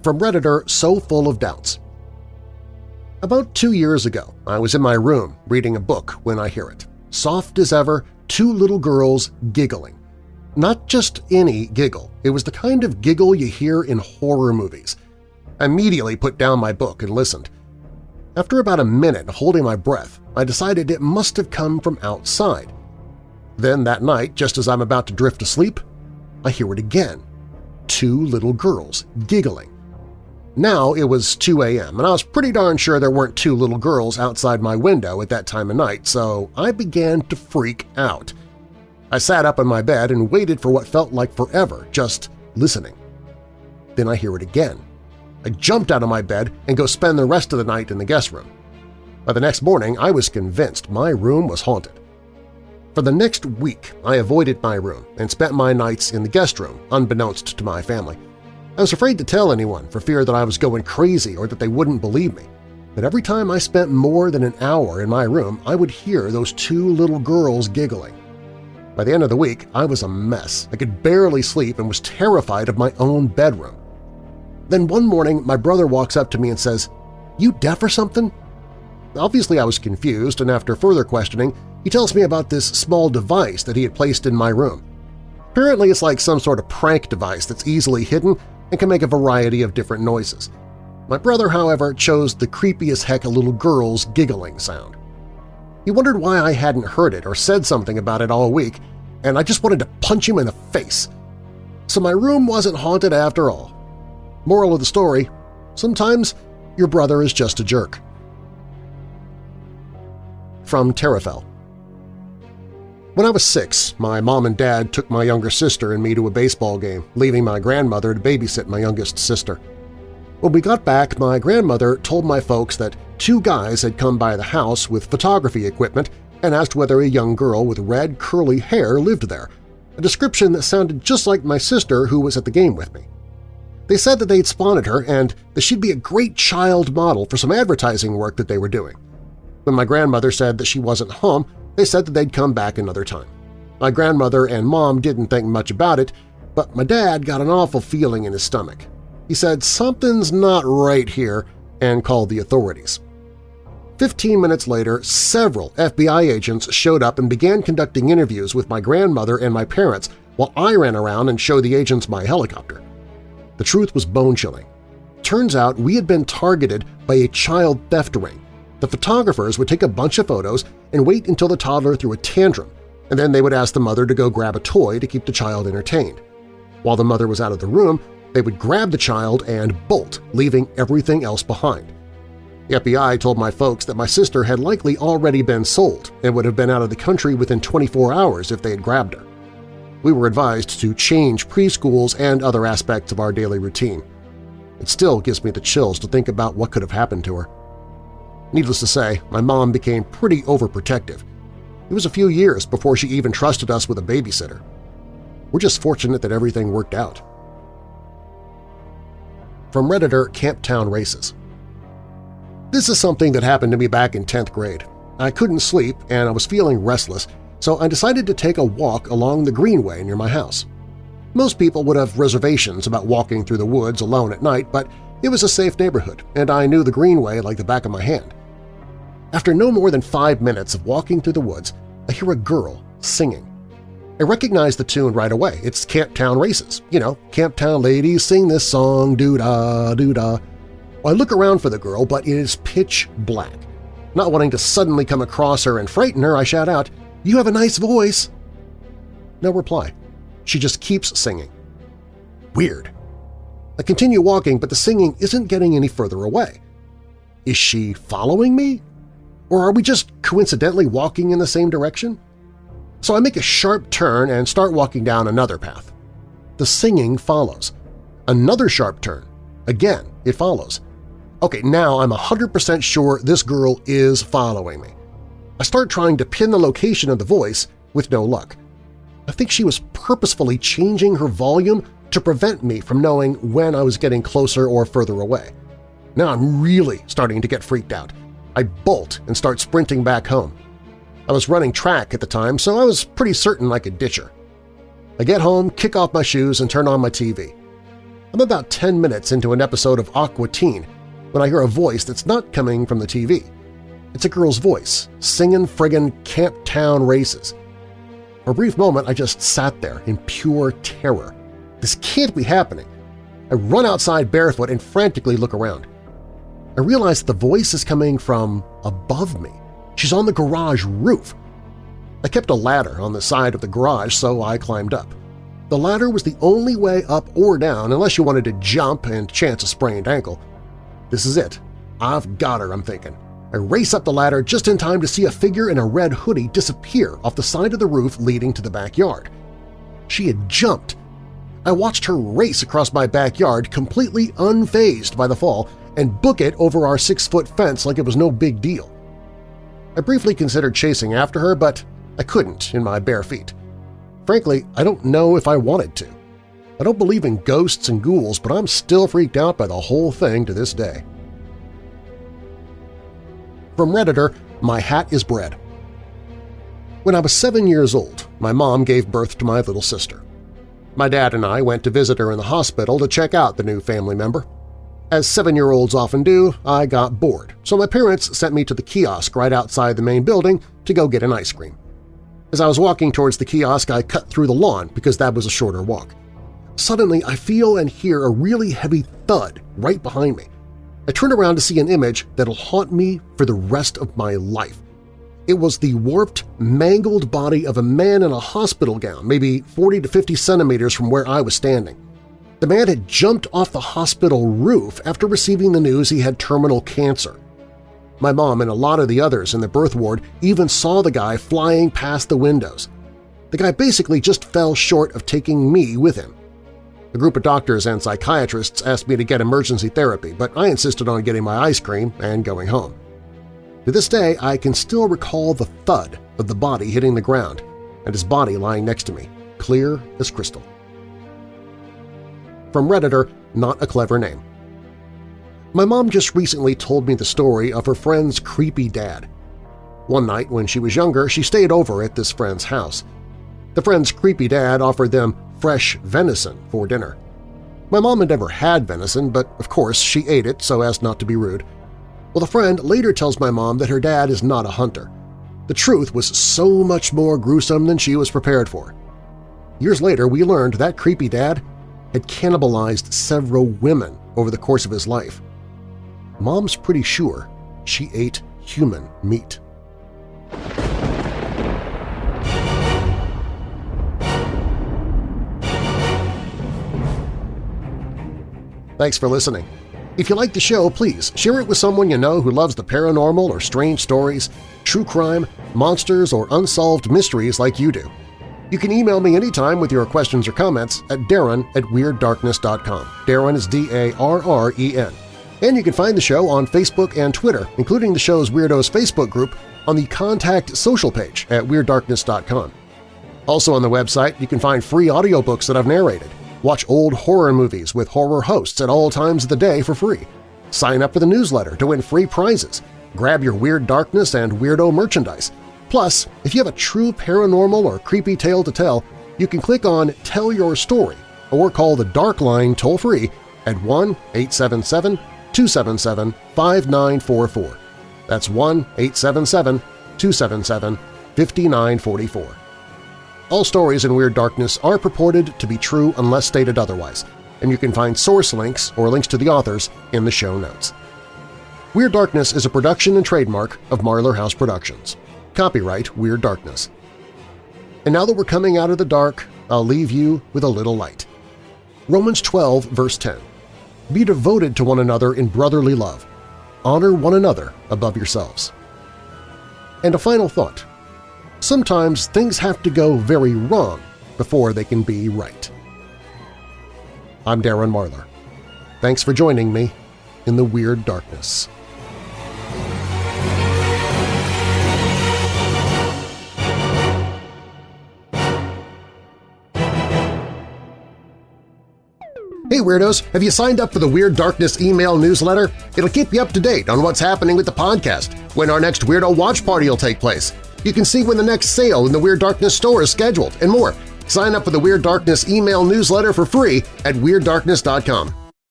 From Redditor So Full of Doubts About two years ago, I was in my room reading a book when I hear it. Soft as ever, two little girls giggling. Not just any giggle, it was the kind of giggle you hear in horror movies. I immediately put down my book and listened. After about a minute holding my breath, I decided it must have come from outside. Then that night, just as I'm about to drift asleep, I hear it again. Two little girls giggling. Now it was 2 a.m., and I was pretty darn sure there weren't two little girls outside my window at that time of night, so I began to freak out. I sat up in my bed and waited for what felt like forever, just listening. Then I hear it again. I jumped out of my bed and go spend the rest of the night in the guest room. By the next morning, I was convinced my room was haunted. For the next week, I avoided my room and spent my nights in the guest room, unbeknownst to my family. I was afraid to tell anyone for fear that I was going crazy or that they wouldn't believe me. But every time I spent more than an hour in my room, I would hear those two little girls giggling. By the end of the week, I was a mess. I could barely sleep and was terrified of my own bedroom. Then one morning, my brother walks up to me and says, "'You deaf or something?' Obviously, I was confused, and after further questioning, he tells me about this small device that he had placed in my room. Apparently, it's like some sort of prank device that's easily hidden and can make a variety of different noises. My brother, however, chose the creepiest heck a little girl's giggling sound. He wondered why I hadn't heard it or said something about it all week, and I just wanted to punch him in the face. So my room wasn't haunted after all. Moral of the story, sometimes your brother is just a jerk. From Terrafell when I was six, my mom and dad took my younger sister and me to a baseball game, leaving my grandmother to babysit my youngest sister. When we got back, my grandmother told my folks that two guys had come by the house with photography equipment and asked whether a young girl with red, curly hair lived there, a description that sounded just like my sister who was at the game with me. They said that they'd spotted her and that she'd be a great child model for some advertising work that they were doing. When my grandmother said that she wasn't home, they said that they'd come back another time. My grandmother and mom didn't think much about it, but my dad got an awful feeling in his stomach. He said, something's not right here, and called the authorities. Fifteen minutes later, several FBI agents showed up and began conducting interviews with my grandmother and my parents while I ran around and showed the agents my helicopter. The truth was bone-chilling. Turns out we had been targeted by a child theft ring. The photographers would take a bunch of photos and wait until the toddler threw a tantrum, and then they would ask the mother to go grab a toy to keep the child entertained. While the mother was out of the room, they would grab the child and bolt, leaving everything else behind. The FBI told my folks that my sister had likely already been sold and would have been out of the country within 24 hours if they had grabbed her. We were advised to change preschools and other aspects of our daily routine. It still gives me the chills to think about what could have happened to her. Needless to say, my mom became pretty overprotective. It was a few years before she even trusted us with a babysitter. We're just fortunate that everything worked out. From Redditor Camptown Races this is something that happened to me back in 10th grade. I couldn't sleep and I was feeling restless, so I decided to take a walk along the greenway near my house. Most people would have reservations about walking through the woods alone at night, but it was a safe neighborhood, and I knew the greenway like the back of my hand. After no more than five minutes of walking through the woods, I hear a girl singing. I recognize the tune right away. It's Camptown Races. You know, Camptown ladies sing this song, doo-dah, doo-dah. I look around for the girl, but it is pitch black. Not wanting to suddenly come across her and frighten her, I shout out, "'You have a nice voice!' No reply. She just keeps singing. Weird. I continue walking, but the singing isn't getting any further away. Is she following me? Or are we just coincidentally walking in the same direction? So I make a sharp turn and start walking down another path. The singing follows. Another sharp turn. Again, it follows. Okay, now I'm 100% sure this girl is following me. I start trying to pin the location of the voice with no luck. I think she was purposefully changing her volume to prevent me from knowing when I was getting closer or further away. Now I'm really starting to get freaked out. I bolt and start sprinting back home. I was running track at the time, so I was pretty certain I could ditch her. I get home, kick off my shoes, and turn on my TV. I'm about 10 minutes into an episode of Aqua Teen when I hear a voice that's not coming from the TV. It's a girl's voice, singing friggin' Camp Town Races. For a brief moment, I just sat there in pure terror. This can't be happening. I run outside barefoot and frantically look around. I realize the voice is coming from above me. She's on the garage roof. I kept a ladder on the side of the garage, so I climbed up. The ladder was the only way up or down unless you wanted to jump and chance a sprained ankle. This is it. I've got her, I'm thinking. I race up the ladder just in time to see a figure in a red hoodie disappear off the side of the roof leading to the backyard. She had jumped. I watched her race across my backyard completely unfazed by the fall and book it over our six-foot fence like it was no big deal. I briefly considered chasing after her, but I couldn't in my bare feet. Frankly, I don't know if I wanted to. I don't believe in ghosts and ghouls, but I'm still freaked out by the whole thing to this day. From Redditor, My Hat is Bread When I was seven years old, my mom gave birth to my little sister. My dad and I went to visit her in the hospital to check out the new family member. As seven-year-olds often do, I got bored, so my parents sent me to the kiosk right outside the main building to go get an ice cream. As I was walking towards the kiosk, I cut through the lawn because that was a shorter walk. Suddenly, I feel and hear a really heavy thud right behind me. I turn around to see an image that'll haunt me for the rest of my life. It was the warped, mangled body of a man in a hospital gown, maybe 40 to 50 centimeters from where I was standing. The man had jumped off the hospital roof after receiving the news he had terminal cancer. My mom and a lot of the others in the birth ward even saw the guy flying past the windows. The guy basically just fell short of taking me with him. A group of doctors and psychiatrists asked me to get emergency therapy, but I insisted on getting my ice cream and going home. To this day, I can still recall the thud of the body hitting the ground and his body lying next to me, clear as crystal. From Redditor, not a clever name. My mom just recently told me the story of her friend's creepy dad. One night when she was younger, she stayed over at this friend's house. The friend's creepy dad offered them fresh venison for dinner. My mom had never had venison, but of course she ate it so as not to be rude. Well, the friend later tells my mom that her dad is not a hunter. The truth was so much more gruesome than she was prepared for. Years later, we learned that creepy dad had cannibalized several women over the course of his life. Mom's pretty sure she ate human meat. Thanks for listening. If you like the show, please share it with someone you know who loves the paranormal or strange stories, true crime, monsters, or unsolved mysteries like you do. You can email me anytime with your questions or comments at darren at WeirdDarkness.com. Darren is D-A-R-R-E-N. And you can find the show on Facebook and Twitter, including the show's Weirdos Facebook group, on the Contact social page at WeirdDarkness.com. Also on the website, you can find free audiobooks that I've narrated, Watch old horror movies with horror hosts at all times of the day for free. Sign up for the newsletter to win free prizes. Grab your Weird Darkness and Weirdo merchandise. Plus, if you have a true paranormal or creepy tale to tell, you can click on Tell Your Story or call the Dark Line toll-free at 1-877-277-5944. That's 1-877-277-5944. All stories in Weird Darkness are purported to be true unless stated otherwise, and you can find source links or links to the authors in the show notes. Weird Darkness is a production and trademark of Marlar House Productions. Copyright Weird Darkness. And now that we're coming out of the dark, I'll leave you with a little light. Romans 12, verse 10. Be devoted to one another in brotherly love. Honor one another above yourselves. And a final thought sometimes things have to go very wrong before they can be right. I'm Darren Marlar. Thanks for joining me in the Weird Darkness. Hey Weirdos! Have you signed up for the Weird Darkness email newsletter? It'll keep you up to date on what's happening with the podcast, when our next Weirdo Watch Party will take place, you can see when the next sale in the Weird Darkness store is scheduled, and more. Sign up for the Weird Darkness email newsletter for free at WeirdDarkness.com.